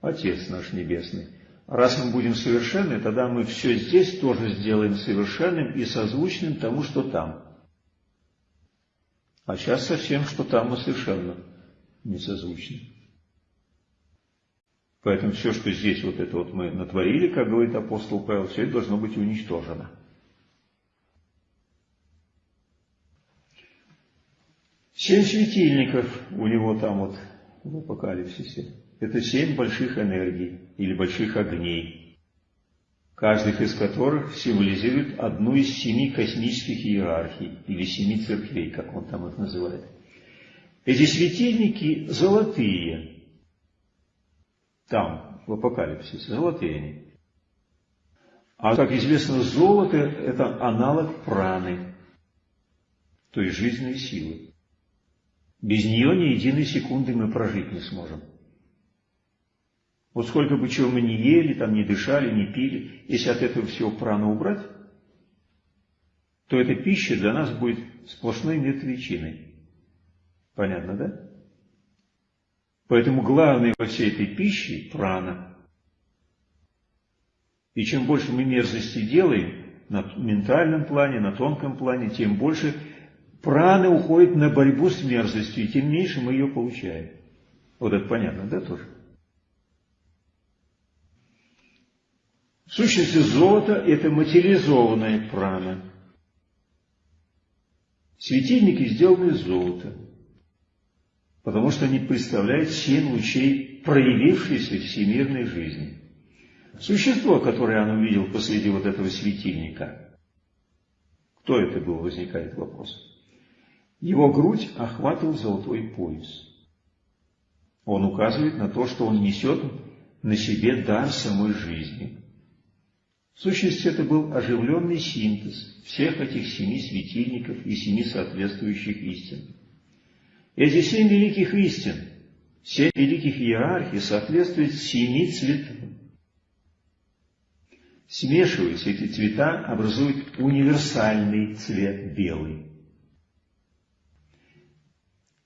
Отец наш Небесный. Раз мы будем совершенны, тогда мы все здесь тоже сделаем совершенным и созвучным тому, что там. А сейчас совсем, что там мы совершенно не созвучны. Поэтому все, что здесь вот это вот мы натворили, как говорит апостол Павел, все это должно быть уничтожено. Семь светильников у него там вот в апокалипсисе. Это семь больших энергий или больших огней, каждый из которых символизирует одну из семи космических иерархий или семи церквей, как он там их называет. Эти светильники золотые, там, в апокалипсисе, золотые они. А, как известно, золото – это аналог праны, то есть жизненной силы. Без нее ни единой секунды мы прожить не сможем. Вот сколько бы чего мы не ели, там не дышали, не пили, если от этого всего прану убрать, то эта пища для нас будет сплошной мертвечиной. Понятно, да? Поэтому главное во всей этой пище – прана. И чем больше мы мерзости делаем на ментальном плане, на тонком плане, тем больше праны уходит на борьбу с мерзостью, и тем меньше мы ее получаем. Вот это понятно, да, тоже? В сущности, золото – это материализованная прана. Светильники сделаны из золота, потому что они представляют семь лучей проявившейся всемирной жизни. Существо, которое он увидел посреди вот этого светильника, кто это был, возникает вопрос. Его грудь охватывал золотой пояс. Он указывает на то, что он несет на себе дар самой жизни – в сущности, это был оживленный синтез всех этих семи светильников и семи соответствующих истин. Эти семь великих истин, семь великих иерархий соответствуют семи цветам. Смешиваясь, эти цвета образуют универсальный цвет белый.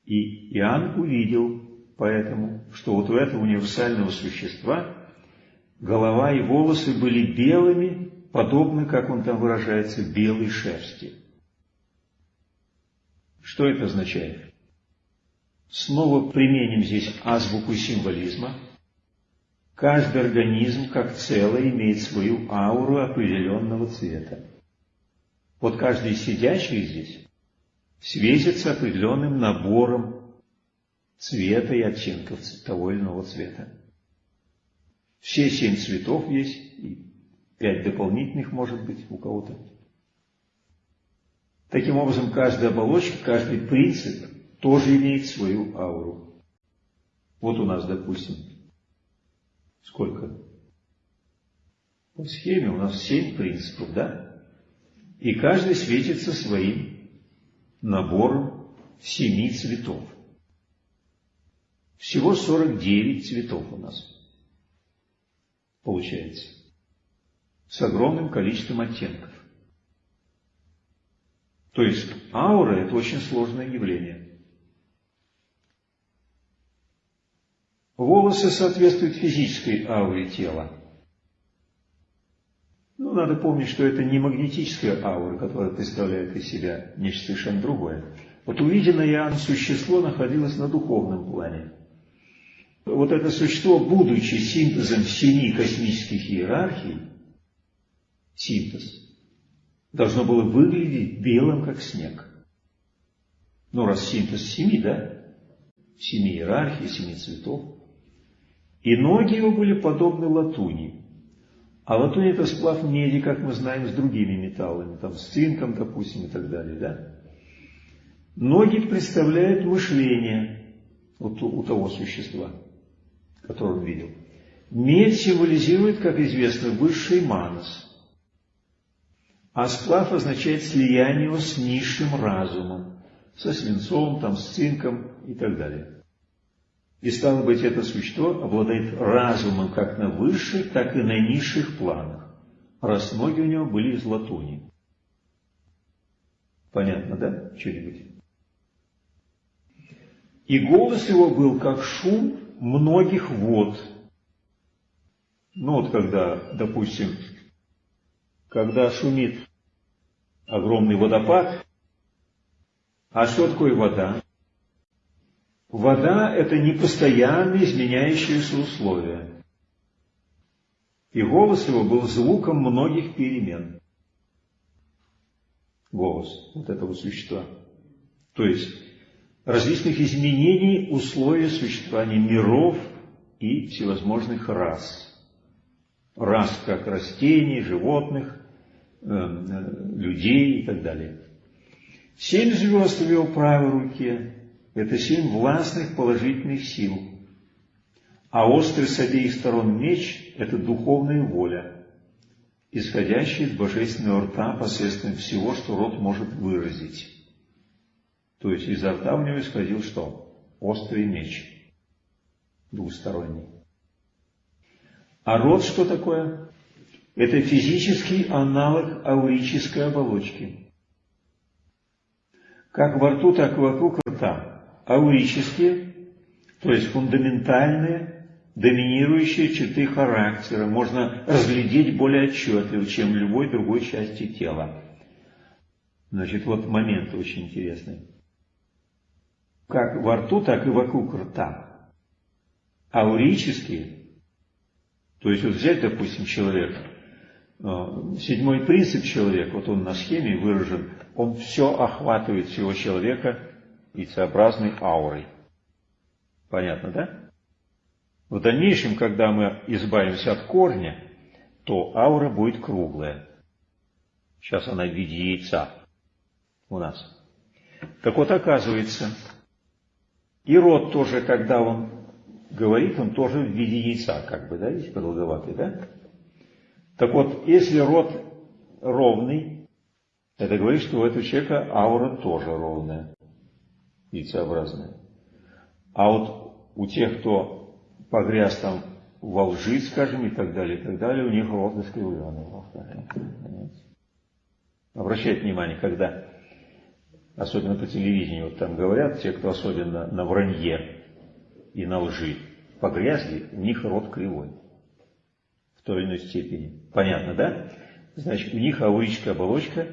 И Иоанн увидел поэтому, что вот у этого универсального существа голова и волосы были белыми, подобно, как он там выражается, белой шерсти. Что это означает? Снова применим здесь азбуку символизма. Каждый организм, как целое, имеет свою ауру определенного цвета. Вот каждый сидящий здесь светится определенным набором цвета и оттенков того или иного цвета. Все семь цветов есть, и пять дополнительных может быть у кого-то. Таким образом, каждая оболочка, каждый принцип тоже имеет свою ауру. Вот у нас, допустим, сколько? По схеме у нас семь принципов, да? И каждый светится своим набором семи цветов. Всего 49 цветов у нас получается, с огромным количеством оттенков. То есть аура – это очень сложное явление. Волосы соответствуют физической ауре тела. Ну, надо помнить, что это не магнетическая аура, которая представляет из себя нечто совершенно другое. Вот увиденное Иоанн существо находилось на духовном плане вот это существо, будучи синтезом семи космических иерархий, синтез, должно было выглядеть белым, как снег. Ну, раз синтез семи, да? Семи иерархий, семи цветов. И ноги его были подобны латуни. А латунь это сплав меди, как мы знаем, с другими металлами, там с цинком, допустим, и так далее, да? Ноги представляют мышление вот у того существа который он видел. Медь символизирует, как известно, высший манас. А сплав означает слияние его с низшим разумом, со свинцом, там, с цинком и так далее. И стало быть, это существо обладает разумом как на высших, так и на низших планах, раз ноги у него были из латуни. Понятно, да, что-нибудь? И голос его был как шум многих вод. Ну вот когда, допустим, когда шумит огромный водопад, а что такое вода? Вода – это непостоянно изменяющиеся условия. И голос его был звуком многих перемен. Голос вот этого существа. То есть различных изменений условий существования миров и всевозможных рас. Рас как растений, животных, э, э, людей и так далее. Семь звезд в его правой руке – это семь властных положительных сил. А острый с обеих сторон меч – это духовная воля, исходящая из божественного рта посредством всего, что род может выразить. То есть изо рта у него исходил что? Острый меч. Двусторонний. А рот что такое? Это физический аналог аурической оболочки. Как во рту, так и вокруг рта. Аурические, то есть фундаментальные, доминирующие черты характера, можно разглядеть более отчетливо, чем любой другой части тела. Значит, вот момент очень интересный как во рту, так и вокруг рта. Аурические, то есть вот взять, допустим, человека, э, седьмой принцип человека, вот он на схеме выражен, он все охватывает всего человека яйцеобразной аурой. Понятно, да? В дальнейшем, когда мы избавимся от корня, то аура будет круглая. Сейчас она в виде яйца у нас. Так вот, оказывается, и рот тоже, когда он говорит, он тоже в виде яйца, как бы, да, здесь продолговатый, да? Так вот, если рот ровный, это говорит, что у этого человека аура тоже ровная, яйцеобразная. А вот у тех, кто погряз там во лжи, скажем, и так далее, и так далее, у них рот искривленный. Обращайте внимание, когда особенно по телевидению, вот там говорят, те, кто особенно на вранье и на лжи погрязли, у них рот кривой в той или иной степени. Понятно, да? Значит, у них аурическая оболочка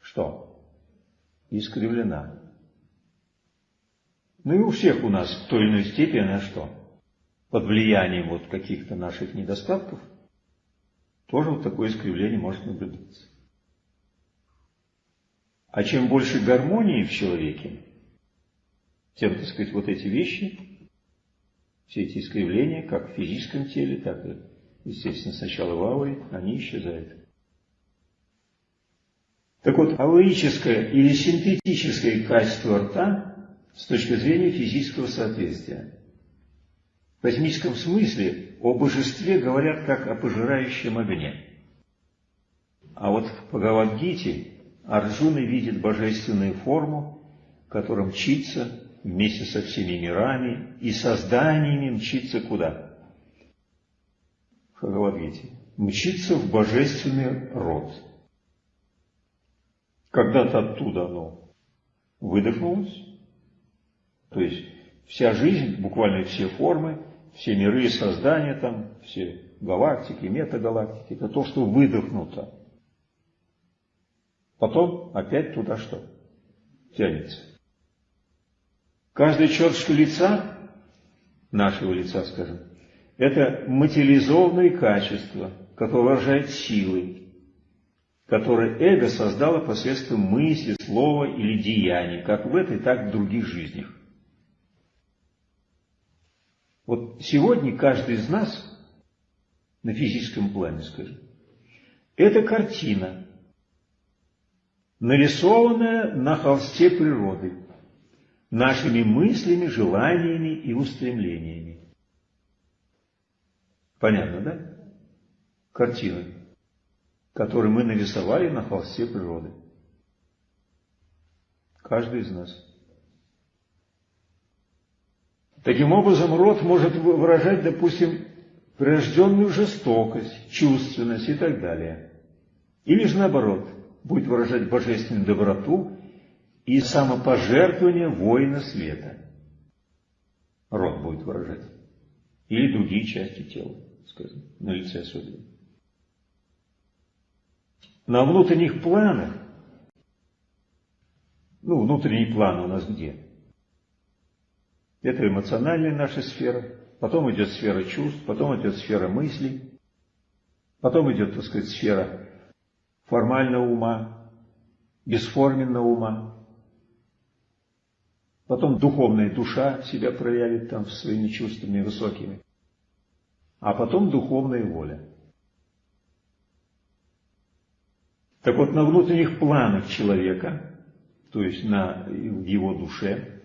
что? Искривлена. Ну и у всех у нас в той или иной степени она что? Под влиянием вот каких-то наших недостатков тоже вот такое искривление может наблюдаться. А чем больше гармонии в человеке, тем, так сказать, вот эти вещи, все эти искривления, как в физическом теле, так и, естественно, сначала в ауре, они исчезают. Так вот, аурическое или синтетическое качество рта с точки зрения физического соответствия. В космическом смысле о божестве говорят как о пожирающем огне. А вот в Бхагавадгите Арджуна видит божественную форму, которая мчится вместе со всеми мирами и созданиями мчится куда? В Бхагавадгите. Мчится в божественный род. Когда-то оттуда оно выдохнулось, то есть вся жизнь, буквально все формы, все миры и создания там, все галактики, метагалактики, это то, что выдохнуто. Потом опять туда что? Тянется. Каждая черточка лица, нашего лица, скажем, это материализованные качества, которые выражают силы, которые эго создало посредством мысли, слова или деяния, как в этой, так и в других жизнях. Вот сегодня каждый из нас на физическом плане, скажем, это картина, нарисованное на холсте природы, нашими мыслями, желаниями и устремлениями. Понятно, да? Картина, которую мы нарисовали на холсте природы. Каждый из нас. Таким образом, род может выражать, допустим, прирожденную жестокость, чувственность и так далее. Или же наоборот, будет выражать божественную доброту и самопожертвование воина света. Род будет выражать. Или другие части тела, скажем, на лице особенно. На внутренних планах, ну, внутренний план у нас где? Это эмоциональная наша сфера, потом идет сфера чувств, потом идет сфера мыслей, потом идет, так сказать, сфера формального ума, бесформенного ума, потом духовная душа себя проявит там своими чувствами высокими, а потом духовная воля. Так вот, на внутренних планах человека, то есть на, его душе,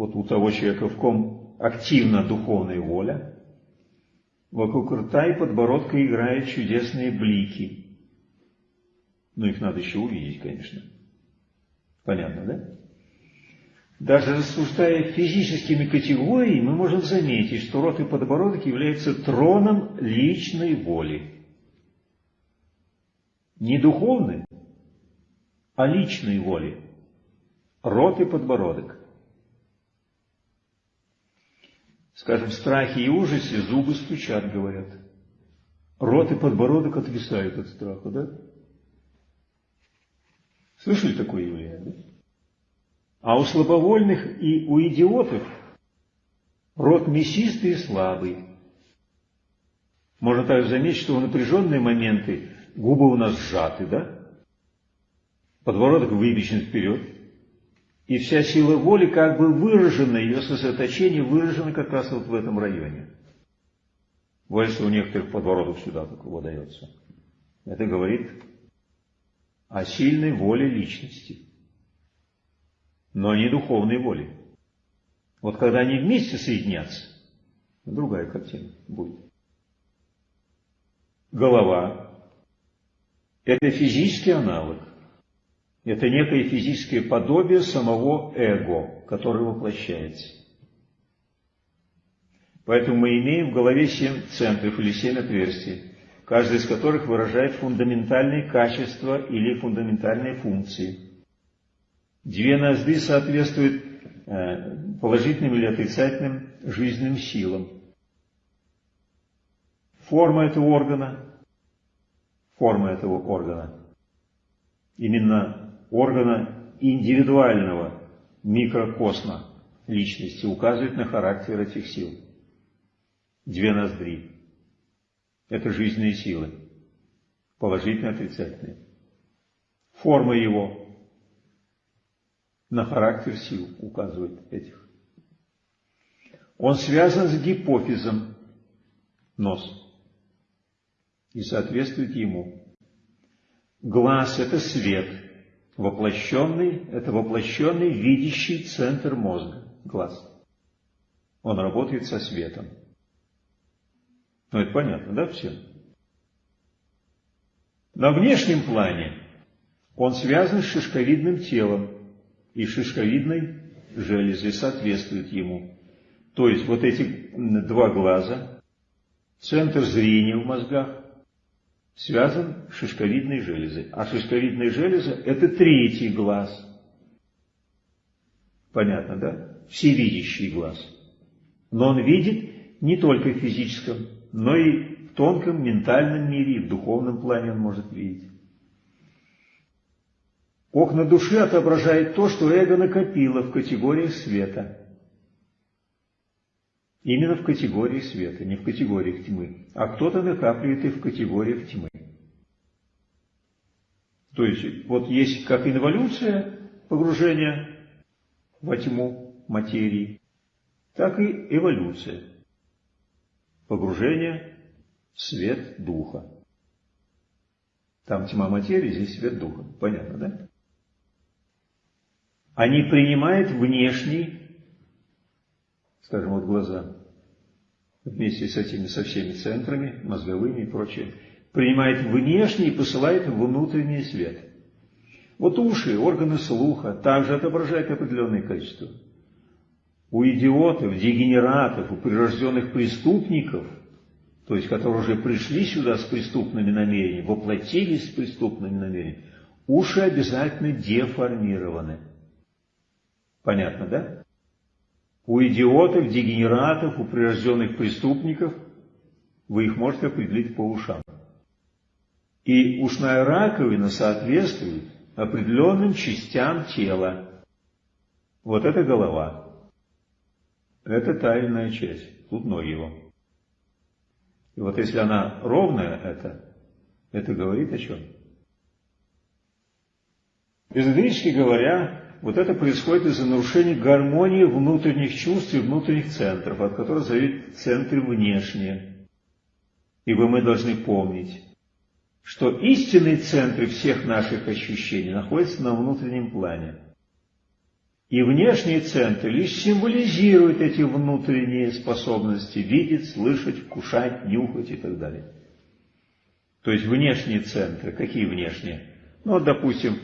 вот у того человека, в ком активна духовная воля, вокруг рта и подбородка играют чудесные блики. Но их надо еще увидеть, конечно. Понятно, да? Даже рассуждая физическими категориями, мы можем заметить, что рот и подбородок являются троном личной воли. Не духовной, а личной воли. Рот и подбородок. Скажем, страхе и ужасе зубы стучат, говорят. Рот и подбородок отвисают от страха, да? Слышали такое явление, да? А у слабовольных и у идиотов рот мясистый и слабый. Можно также заметить, что в напряженные моменты губы у нас сжаты, да? Подбородок выпечен вперед, и вся сила воли как бы выражена, ее сосредоточение выражено как раз вот в этом районе. Что у некоторых подбородок сюда так выдается. Это говорит о сильной воле личности, но не духовной воле. Вот когда они вместе соединятся, другая картина будет. Голова – это физический аналог это некое физическое подобие самого эго, которое воплощается. Поэтому мы имеем в голове семь центров или семь отверстий, каждый из которых выражает фундаментальные качества или фундаментальные функции. Две ноздри соответствуют э, положительным или отрицательным жизненным силам. Форма этого органа, форма этого органа, именно органа индивидуального микрокосма личности указывает на характер этих сил. Две ноздри. Это жизненные силы. Положительные, отрицательные. Форма его на характер сил указывает этих. Он связан с гипофизом, нос, и соответствует ему. Глаз – это свет – Воплощенный – это воплощенный видящий центр мозга, глаз. Он работает со светом. Ну, это понятно, да, всем? На внешнем плане он связан с шишковидным телом, и шишковидной железой соответствует ему. То есть вот эти два глаза, центр зрения в мозгах, связан с шишковидной железой. А шишковидная железа – это третий глаз. Понятно, да? Всевидящий глаз. Но он видит не только в физическом, но и в тонком ментальном мире, и в духовном плане он может видеть. Окна души отображает то, что эго накопило в категориях света. Именно в категории света, не в категориях тьмы. А кто-то накапливает и в категориях тьмы. То есть, вот есть как инволюция погружения во тьму материи, так и эволюция погружения в свет духа. Там тьма материи, здесь свет духа. Понятно, да? Они принимают внешний скажем, вот глаза, вместе с этими, со всеми центрами, мозговыми и прочее, принимает внешний и посылает внутренний свет. Вот уши, органы слуха также отображают определенное количество. У идиотов, дегенератов, у прирожденных преступников, то есть которые уже пришли сюда с преступными намерениями, воплотились с преступными намерениями, уши обязательно деформированы. Понятно, да? У идиотов, дегенератов, у прирожденных преступников вы их можете определить по ушам. И ушная раковина соответствует определенным частям тела. Вот это голова. Это тайная часть. Тут ноги его. И вот если она ровная, это, это говорит о чем? Эзотерически говоря, вот это происходит из-за нарушения гармонии внутренних чувств и внутренних центров, от которых зависят центры внешние. Ибо мы должны помнить, что истинные центры всех наших ощущений находятся на внутреннем плане. И внешние центры лишь символизируют эти внутренние способности видеть, слышать, вкушать, нюхать и так далее. То есть внешние центры, какие внешние? Ну, допустим,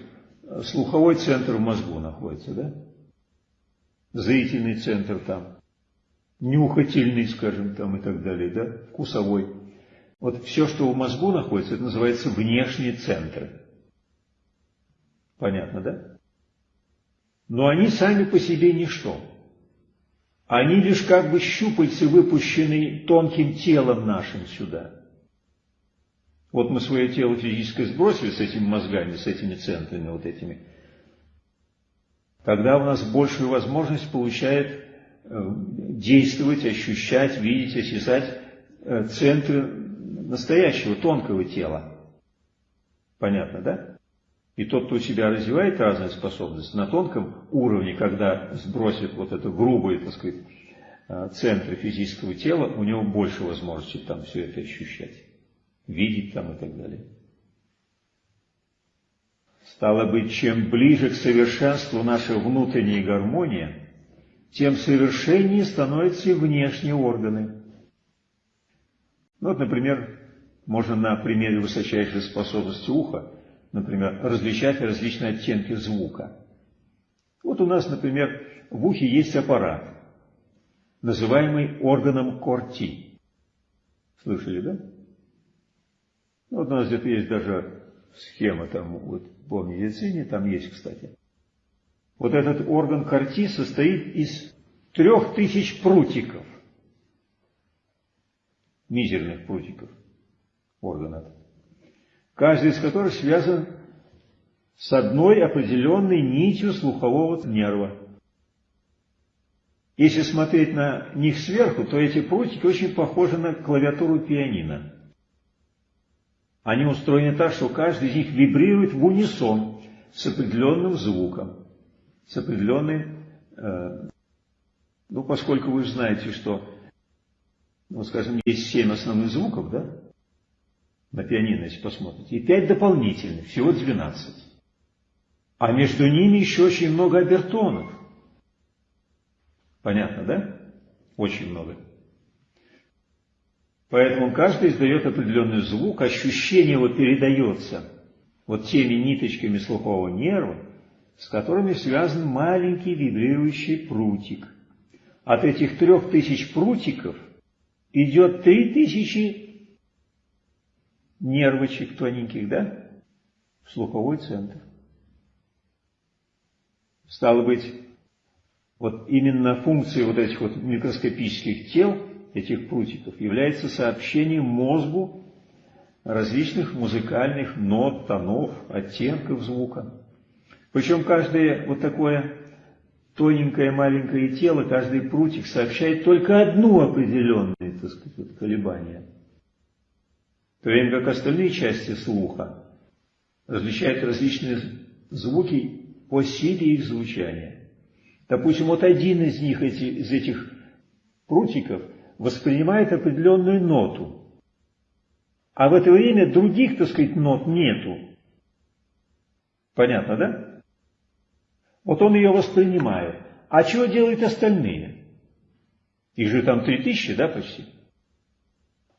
слуховой центр в мозгу находится, да? Зрительный центр там, нюхательный, скажем, там и так далее, да? Вкусовой. Вот все, что в мозгу находится, это называется внешние центры. Понятно, да? Но они сами по себе ничто. Они лишь как бы щупальцы, выпущенные тонким телом нашим сюда. Вот мы свое тело физическое сбросили с этими мозгами, с этими центрами вот этими. Тогда у нас большую возможность получает э, действовать, ощущать, видеть, осязать э, центры настоящего тонкого тела. Понятно, да? И тот, кто у себя развивает разные способности на тонком уровне, когда сбросит вот это грубые, так сказать, э, центры физического тела, у него больше возможностей там все это ощущать, видеть там и так далее. Стало быть, чем ближе к совершенству наша внутренняя гармония, тем совершеннее становятся и внешние органы. Ну, вот, например, можно на примере высочайшей способности уха, например, различать различные оттенки звука. Вот у нас, например, в ухе есть аппарат, называемый органом Корти. Слышали, да? Ну, вот у нас где-то есть даже схема там, вот по медицине, там есть, кстати. Вот этот орган Корти состоит из трех тысяч прутиков мизерных прутиков органов, каждый из которых связан с одной определенной нитью слухового нерва. Если смотреть на них сверху, то эти прутики очень похожи на клавиатуру пианино. Они устроены так, что каждый из них вибрирует в унисон с определенным звуком, с определенной... Э, ну, поскольку вы знаете, что ну, скажем, есть семь основных звуков, да? На пианино, если посмотрите. И пять дополнительных, всего двенадцать. А между ними еще очень много обертонов. Понятно, да? Очень много. Поэтому каждый издает определенный звук, ощущение его передается вот теми ниточками слухового нерва, с которыми связан маленький вибрирующий прутик. От этих трех тысяч прутиков идет три тысячи нервочек тоненьких, да, в слуховой центр. Стало быть, вот именно функция вот этих вот микроскопических тел, этих прутиков, является сообщением мозгу различных музыкальных нот, тонов, оттенков звука. Причем каждое вот такое тоненькое маленькое тело, каждый прутик сообщает только одну определенное, так сказать, колебание. То время как остальные части слуха различают различные звуки по силе их звучания. Допустим, вот один из них, эти, из этих прутиков, воспринимает определенную ноту, а в это время других, так сказать, нот нету. Понятно, да? Вот он ее воспринимает. А чего делают остальные? Их же там три тысячи, да, почти?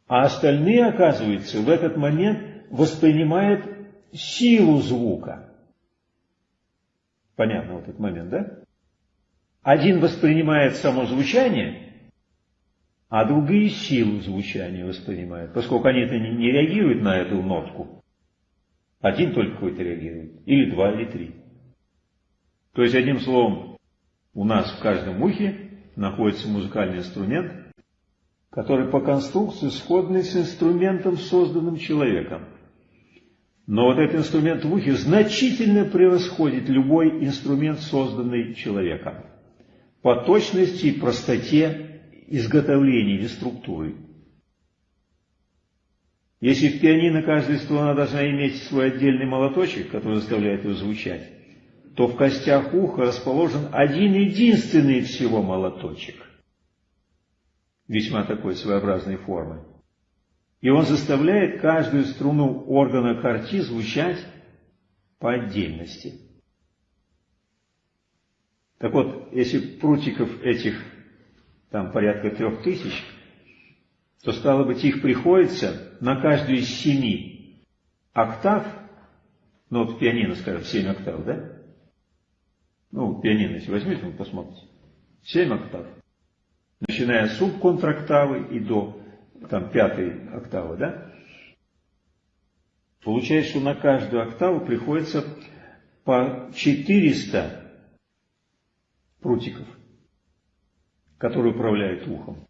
А остальные, оказывается, в этот момент воспринимают силу звука. Понятно вот этот момент, да? Один воспринимает само звучание, а другие силу звучания воспринимают, поскольку они-то не, не реагируют на эту нотку. Один только какой-то реагирует, или два, или три. То есть, одним словом, у нас в каждом ухе находится музыкальный инструмент, который по конструкции сходный с инструментом, созданным человеком. Но вот этот инструмент в ухе значительно превосходит любой инструмент, созданный человеком. По точности и простоте изготовления или структуры. Если в пианино каждая струна должна иметь свой отдельный молоточек, который заставляет ее звучать, то в костях уха расположен один единственный всего молоточек, весьма такой своеобразной формы. И он заставляет каждую струну органа карти звучать по отдельности. Так вот, если прутиков этих там порядка трех тысяч, то стало быть их приходится на каждую из семи октав, ну вот пианино, скажем, семь октав, да? Ну, пианино, если возьмите, вы посмотрите. Семь октав. Начиная с субконтрактавы и до там, пятой октавы, да? Получается, что на каждую октаву приходится по 400 прутиков, которые управляют ухом.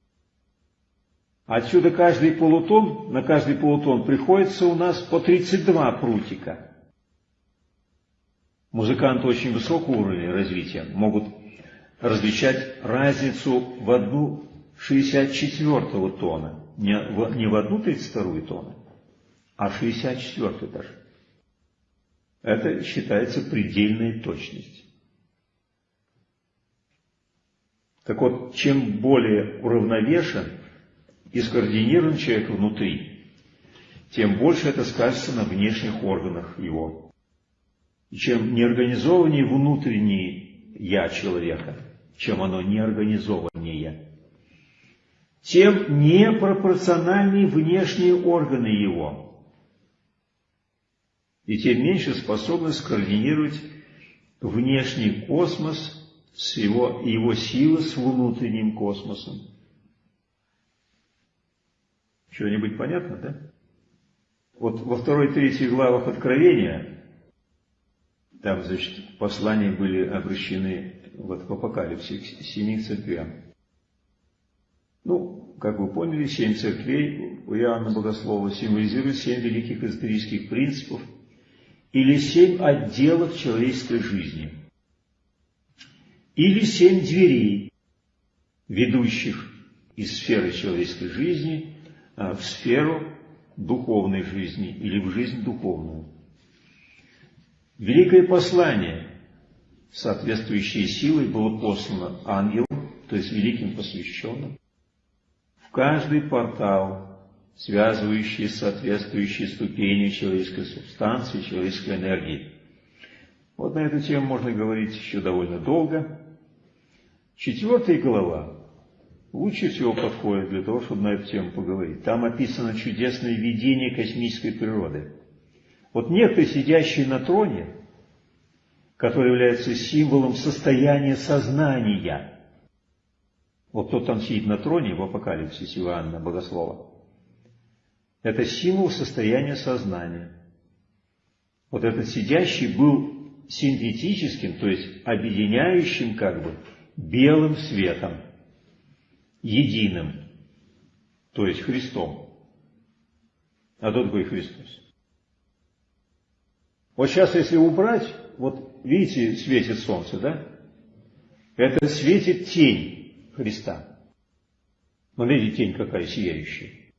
Отсюда каждый полутон, на каждый полутон приходится у нас по 32 прутика. Музыканты очень высокого уровня развития могут различать разницу в одну 64-го тона, не в, не в одну 32-ю тона, а в 64-й даже. Это считается предельной точностью. Так вот, чем более уравновешен и скоординирован человек внутри, тем больше это скажется на внешних органах его. И чем неорганизованнее внутреннее «я» человека, чем оно неорганизованнее, тем непропорциональнее внешние органы его, и тем меньше способность координировать внешний космос с его, его силы с внутренним космосом. Что-нибудь понятно, да? Вот во второй третьей главах Откровения там, значит, послания были обращены вот в Апокалипсе к семи церквям. Ну, как вы поняли, семь церквей у Иоанна Богослова символизируют семь великих эзотерических принципов или семь отделов человеческой жизни. Или семь дверей, ведущих из сферы человеческой жизни а, в сферу духовной жизни или в жизнь духовную. Великое послание, соответствующей силой, было послано ангелам, то есть великим посвященным, в каждый портал, связывающий соответствующие ступени человеческой субстанции, человеческой энергии. Вот на эту тему можно говорить еще довольно долго. Четвертая глава лучше всего подходит для того, чтобы на эту тему поговорить. Там описано чудесное видение космической природы. Вот некто, сидящий на троне, который является символом состояния сознания. Вот кто там сидит на троне в апокалипсисе Иоанна Богослова. Это символ состояния сознания. Вот этот сидящий был синтетическим, то есть объединяющим как бы белым светом, единым, то есть Христом. А кто такой Христос? Вот сейчас, если убрать, вот видите, светит солнце, да? Это светит тень Христа. Смотрите, тень какая сияющая.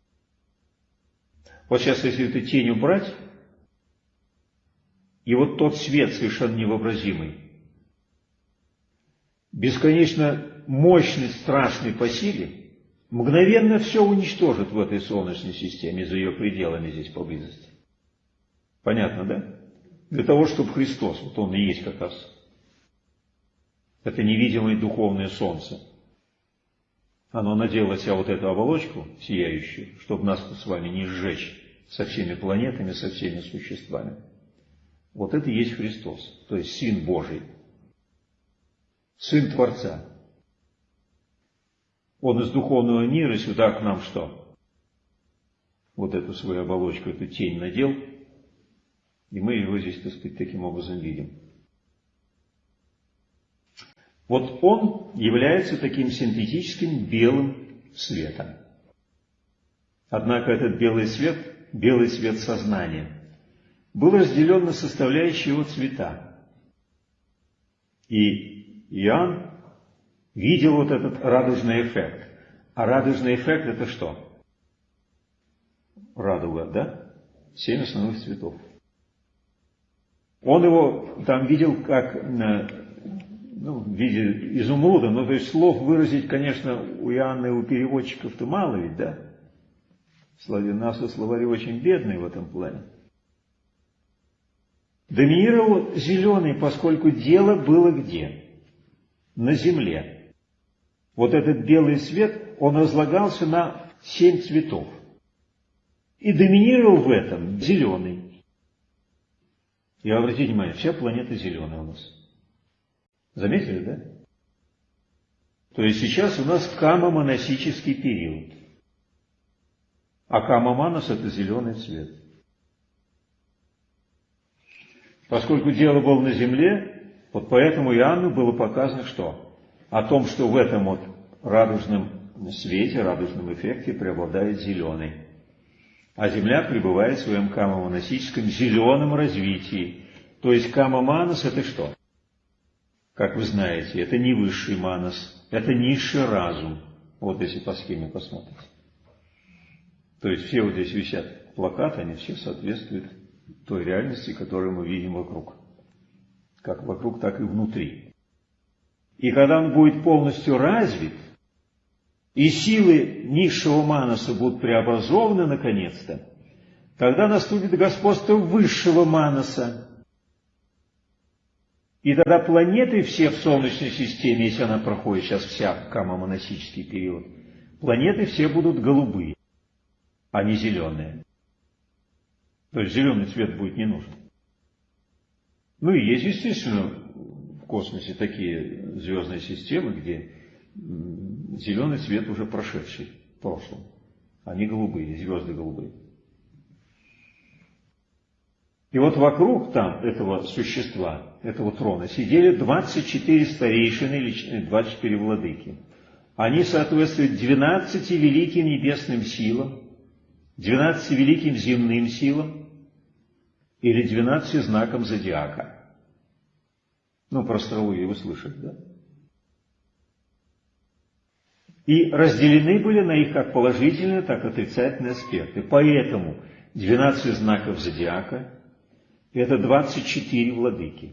Вот сейчас, если эту тень убрать, и вот тот свет совершенно невообразимый, бесконечно мощный, страшный по силе, мгновенно все уничтожит в этой Солнечной системе, за ее пределами здесь поблизости. Понятно, да? Для того, чтобы Христос, вот Он и есть как раз, это невидимое духовное солнце, оно надело себя вот эту оболочку сияющую, чтобы нас с вами не сжечь со всеми планетами, со всеми существами. Вот это и есть Христос, то есть Сын Божий, Сын Творца. Он из духовного мира сюда к нам что? Вот эту свою оболочку, эту тень надел, и мы его здесь, так сказать, таким образом видим. Вот он является таким синтетическим белым светом. Однако этот белый свет, белый свет сознания, был разделен на составляющие его цвета. И Иоанн видел вот этот радужный эффект. А радужный эффект это что? Радуга, да? Семь основных цветов. Он его там видел как ну, в виде изумруда, но то есть слов выразить, конечно, у Иоанна и у переводчиков-то мало ведь, да? Наши словари очень бедные в этом плане. Доминировал зеленый, поскольку дело было где? На земле. Вот этот белый свет, он разлагался на семь цветов. И доминировал в этом зеленый. И обратите внимание, вся планета зеленая у нас. Заметили, да? То есть сейчас у нас камомоносический период. А камоманос – это зеленый цвет. Поскольку дело было на земле, вот поэтому Иоанну было показано что? О том, что в этом вот радужном свете, радужном эффекте преобладает зеленый. А Земля пребывает в своем камомоносическом зеленом развитии. То есть камоманос это что? Как вы знаете, это не высший манос, это низший разум. Вот если по схеме посмотрите. То есть все вот здесь висят плакаты, они все соответствуют той реальности, которую мы видим вокруг. Как вокруг, так и внутри. И когда он будет полностью развит, и силы низшего маноса будут преобразованы наконец-то, тогда наступит господство высшего маноса. И тогда планеты все в Солнечной системе, если она проходит сейчас вся камомоносический период, планеты все будут голубые а не зеленые. То есть зеленый цвет будет не нужен. Ну и есть, естественно, в космосе такие звездные системы, где зеленый цвет уже прошедший в прошлом. Они голубые, звезды голубые. И вот вокруг там этого существа, этого трона, сидели 24 старейшины или 24 владыки. Они соответствуют 12 великим небесным силам, двенадцати великим земным силам или двенадцати знакам зодиака. Ну, про астрологию вы слышали, да? И разделены были на их как положительные, так и отрицательные аспекты. Поэтому 12 знаков зодиака – это 24 владыки.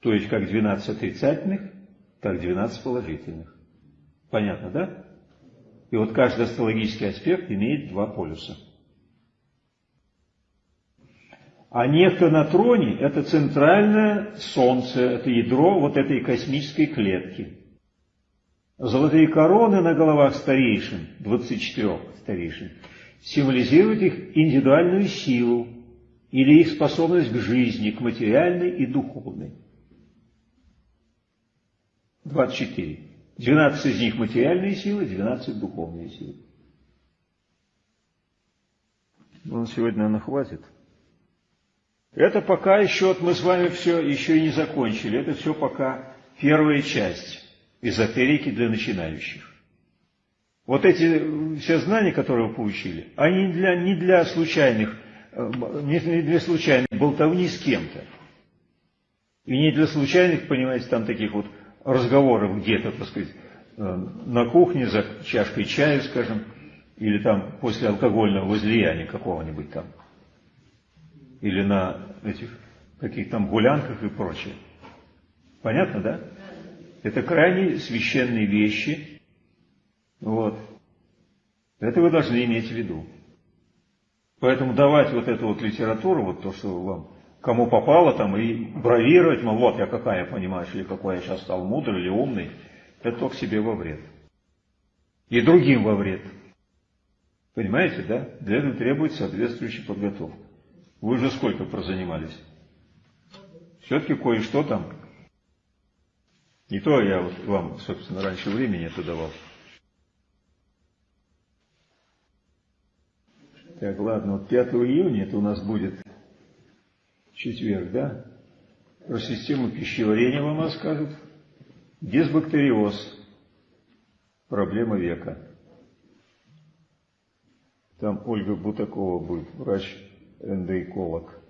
То есть как 12 отрицательных, так 12 положительных. Понятно, да? И вот каждый астрологический аспект имеет два полюса. А некто на троне – это центральное Солнце, это ядро вот этой космической клетки. Золотые короны на головах старейшин, 24 старейшин, символизируют их индивидуальную силу или их способность к жизни, к материальной и духовной. 24. 12 из них материальные силы, 12 духовные силы. Ну, сегодня, наверное, хватит. Это пока еще, вот мы с вами все еще и не закончили. Это все пока первая часть эзотерики для начинающих. Вот эти все знания, которые вы получили, они для, не для случайных, не для случайных болтовни с кем-то. И не для случайных, понимаете, там таких вот разговоров где-то, так сказать, э, на кухне за чашкой чая, скажем, или там после алкогольного возлияния какого-нибудь там, или на этих каких-то там гулянках и прочее. Понятно, да? Это крайне священные вещи. Вот. Это вы должны иметь в виду. Поэтому давать вот эту вот литературу, вот то, что вам кому попало там, и бравировать, мол, вот я какая, понимаешь, или какой я сейчас стал мудрый или умный, это только себе во вред. И другим во вред. Понимаете, да? Для этого требуется соответствующая подготовка. Вы уже сколько прозанимались? Все-таки кое-что там Не то я вот вам, собственно, раньше времени это давал. Так, ладно, вот 5 июня это у нас будет четверг, да? Про систему пищеварения вам расскажут. Дисбактериоз. Проблема века. Там Ольга Бутакова будет, врач-эндоэколог.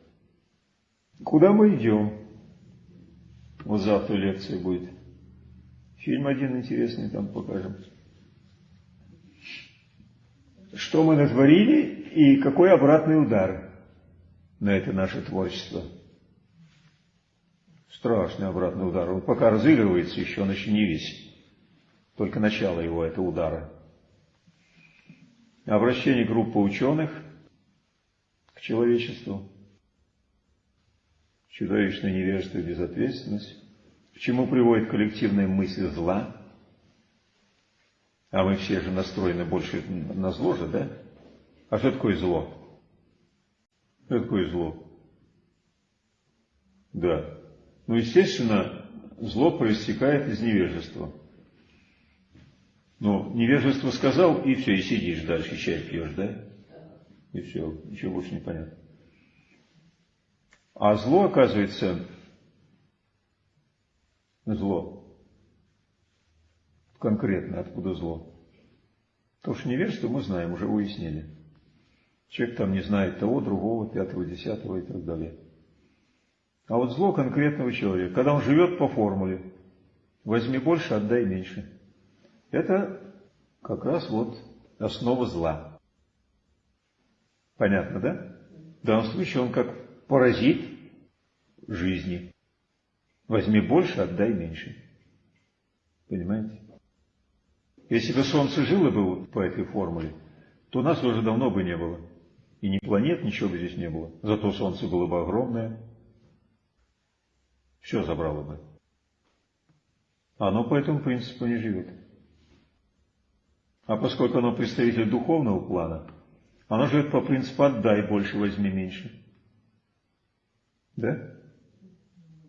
Куда мы идем? Вот завтра лекция будет. Фильм один интересный там покажем. Что мы натворили и какой обратный удар на это наше творчество. Страшный обратный удар. Он пока разыгрывается еще, он еще не весь. Только начало его, это удара. Обращение группы ученых человечеству. Чудовищное невежество и безответственность. К чему приводит коллективная мысль зла. А мы все же настроены больше на зло же, да? А что такое зло? Что такое зло? Да. Ну, естественно, зло проистекает из невежества. Ну, невежество сказал, и все, и сидишь дальше, чай пьешь, да? И все, ничего больше не понятно. А зло, оказывается, зло. Конкретно, откуда зло? То, что невежество мы знаем, уже выяснили. Человек там не знает того, другого, пятого, десятого и так далее. А вот зло конкретного человека, когда он живет по формуле, возьми больше, отдай меньше. Это как раз вот основа зла. Понятно, да? В данном случае он как паразит жизни. Возьми больше, отдай меньше. Понимаете? Если бы Солнце жило бы по этой формуле, то нас уже давно бы не было. И ни планет, ничего бы здесь не было. Зато Солнце было бы огромное. Все забрало бы. Оно по этому принципу не живет. А поскольку оно представитель духовного плана, оно живет по принципу «отдай больше, возьми меньше». Да?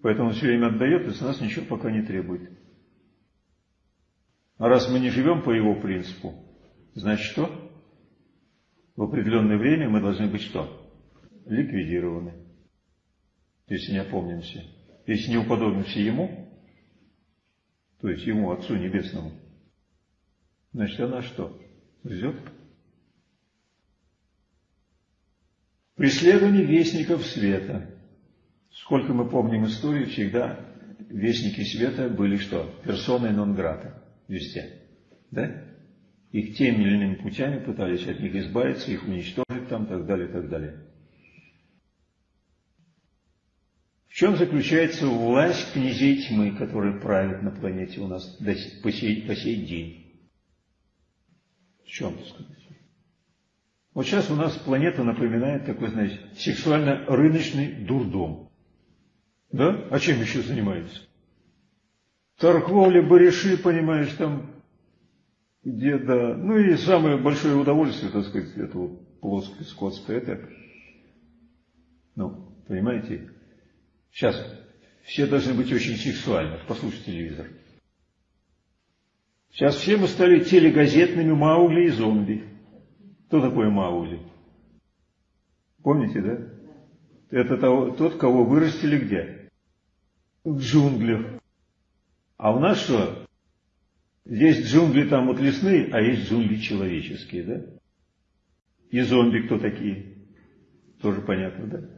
Поэтому все время отдает и с нас ничего пока не требует. А раз мы не живем по его принципу, значит что? в определенное время мы должны быть что? Ликвидированы. Если не опомнимся. Если не уподобимся Ему, то есть Ему, Отцу Небесному, значит она что? Ждет? Преследование вестников света. Сколько мы помним историю, всегда вестники света были что? Персоной нон-грата везде. Да? их теми или иными путями пытались от них избавиться, их уничтожить там, так далее, так далее. В чем заключается власть князей тьмы, которые правят на планете у нас по сей, по сей день? В чем, так сказать? Вот сейчас у нас планета напоминает такой, знаете, сексуально-рыночный дурдом. Да? А чем еще занимается? Торговля, барыши, понимаешь, там где, да, ну и самое большое удовольствие, так сказать, этого плоское скотства, это, ну, понимаете, сейчас все должны быть очень сексуальны, послушайте телевизор. Сейчас все мы стали телегазетными Маугли и зомби. Кто такой Маугли? Помните, да? Это того, тот, кого вырастили где? В джунглях. А у нас что? Есть джунгли там вот лесные, а есть джунгли человеческие, да? И зомби кто такие? Тоже понятно, да?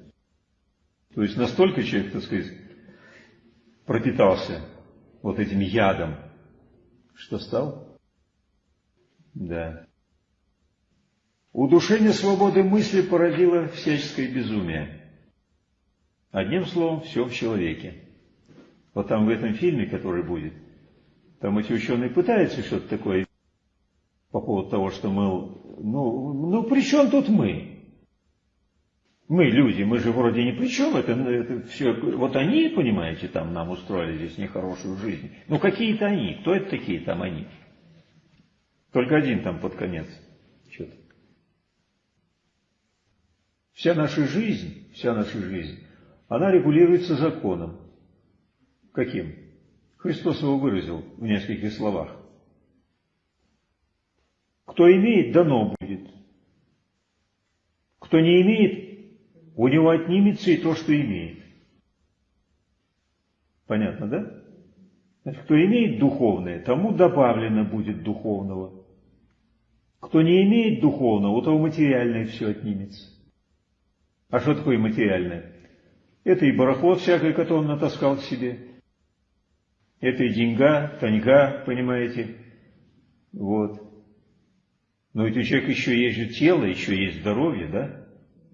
То есть настолько человек, так сказать, пропитался вот этим ядом, что стал? Да. Удушение свободы мысли породило всяческое безумие. Одним словом, все в человеке. Вот там в этом фильме, который будет – там эти ученые пытаются что-то такое по поводу того, что мы, ну, ну при чем тут мы? Мы люди, мы же вроде ни при чем, это, это все, вот они, понимаете, там нам устроили здесь нехорошую жизнь. Ну какие-то они, кто это такие там они? Только один там под конец. Что-то. Вся наша жизнь, вся наша жизнь, она регулируется законом. Каким? Христос его выразил в нескольких словах. Кто имеет, дано будет. Кто не имеет, у него отнимется и то, что имеет. Понятно, да? Значит, кто имеет духовное, тому добавлено будет духовного. Кто не имеет духовного, у того материальное все отнимется. А что такое материальное? Это и барахло всякое, которое он натаскал к себе. Это и деньга, таньга, понимаете. Вот. Но ведь у человека еще есть же тело, еще есть здоровье, да?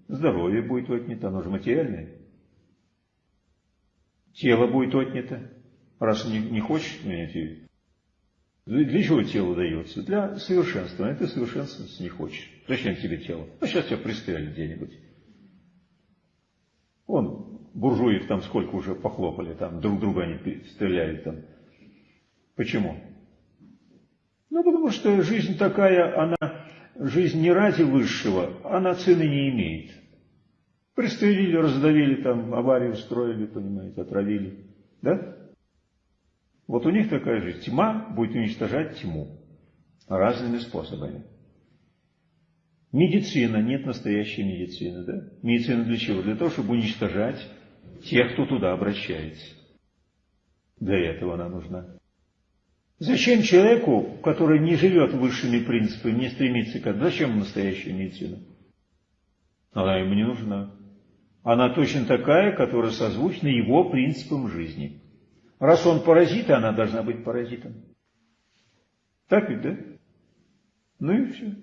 Здоровье будет отнято, оно же материальное. Тело будет отнято. Раз не, не хочешь, понимаете, для чего тело дается? Для совершенства. А ты совершенствоваться не хочешь. Зачем тебе тело? Ну, сейчас тебя пристрелят где-нибудь. Вон, буржуев там сколько уже похлопали, там друг друга они стреляют там. Почему? Ну, потому что жизнь такая, она, жизнь не ради высшего, она цены не имеет. Пристрелили, раздавили, там, аварию устроили, понимаете, отравили. Да? Вот у них такая же тьма будет уничтожать тьму разными способами. Медицина, нет настоящей медицины, да? Медицина для чего? Для того, чтобы уничтожать тех, кто туда обращается. Для этого она нужна. Зачем человеку, который не живет высшими принципами, не стремится к этому, зачем настоящая медицина? Она ему не нужна. Она точно такая, которая созвучна его принципам жизни. Раз он паразит, она должна быть паразитом. Так ведь, да? Ну и все.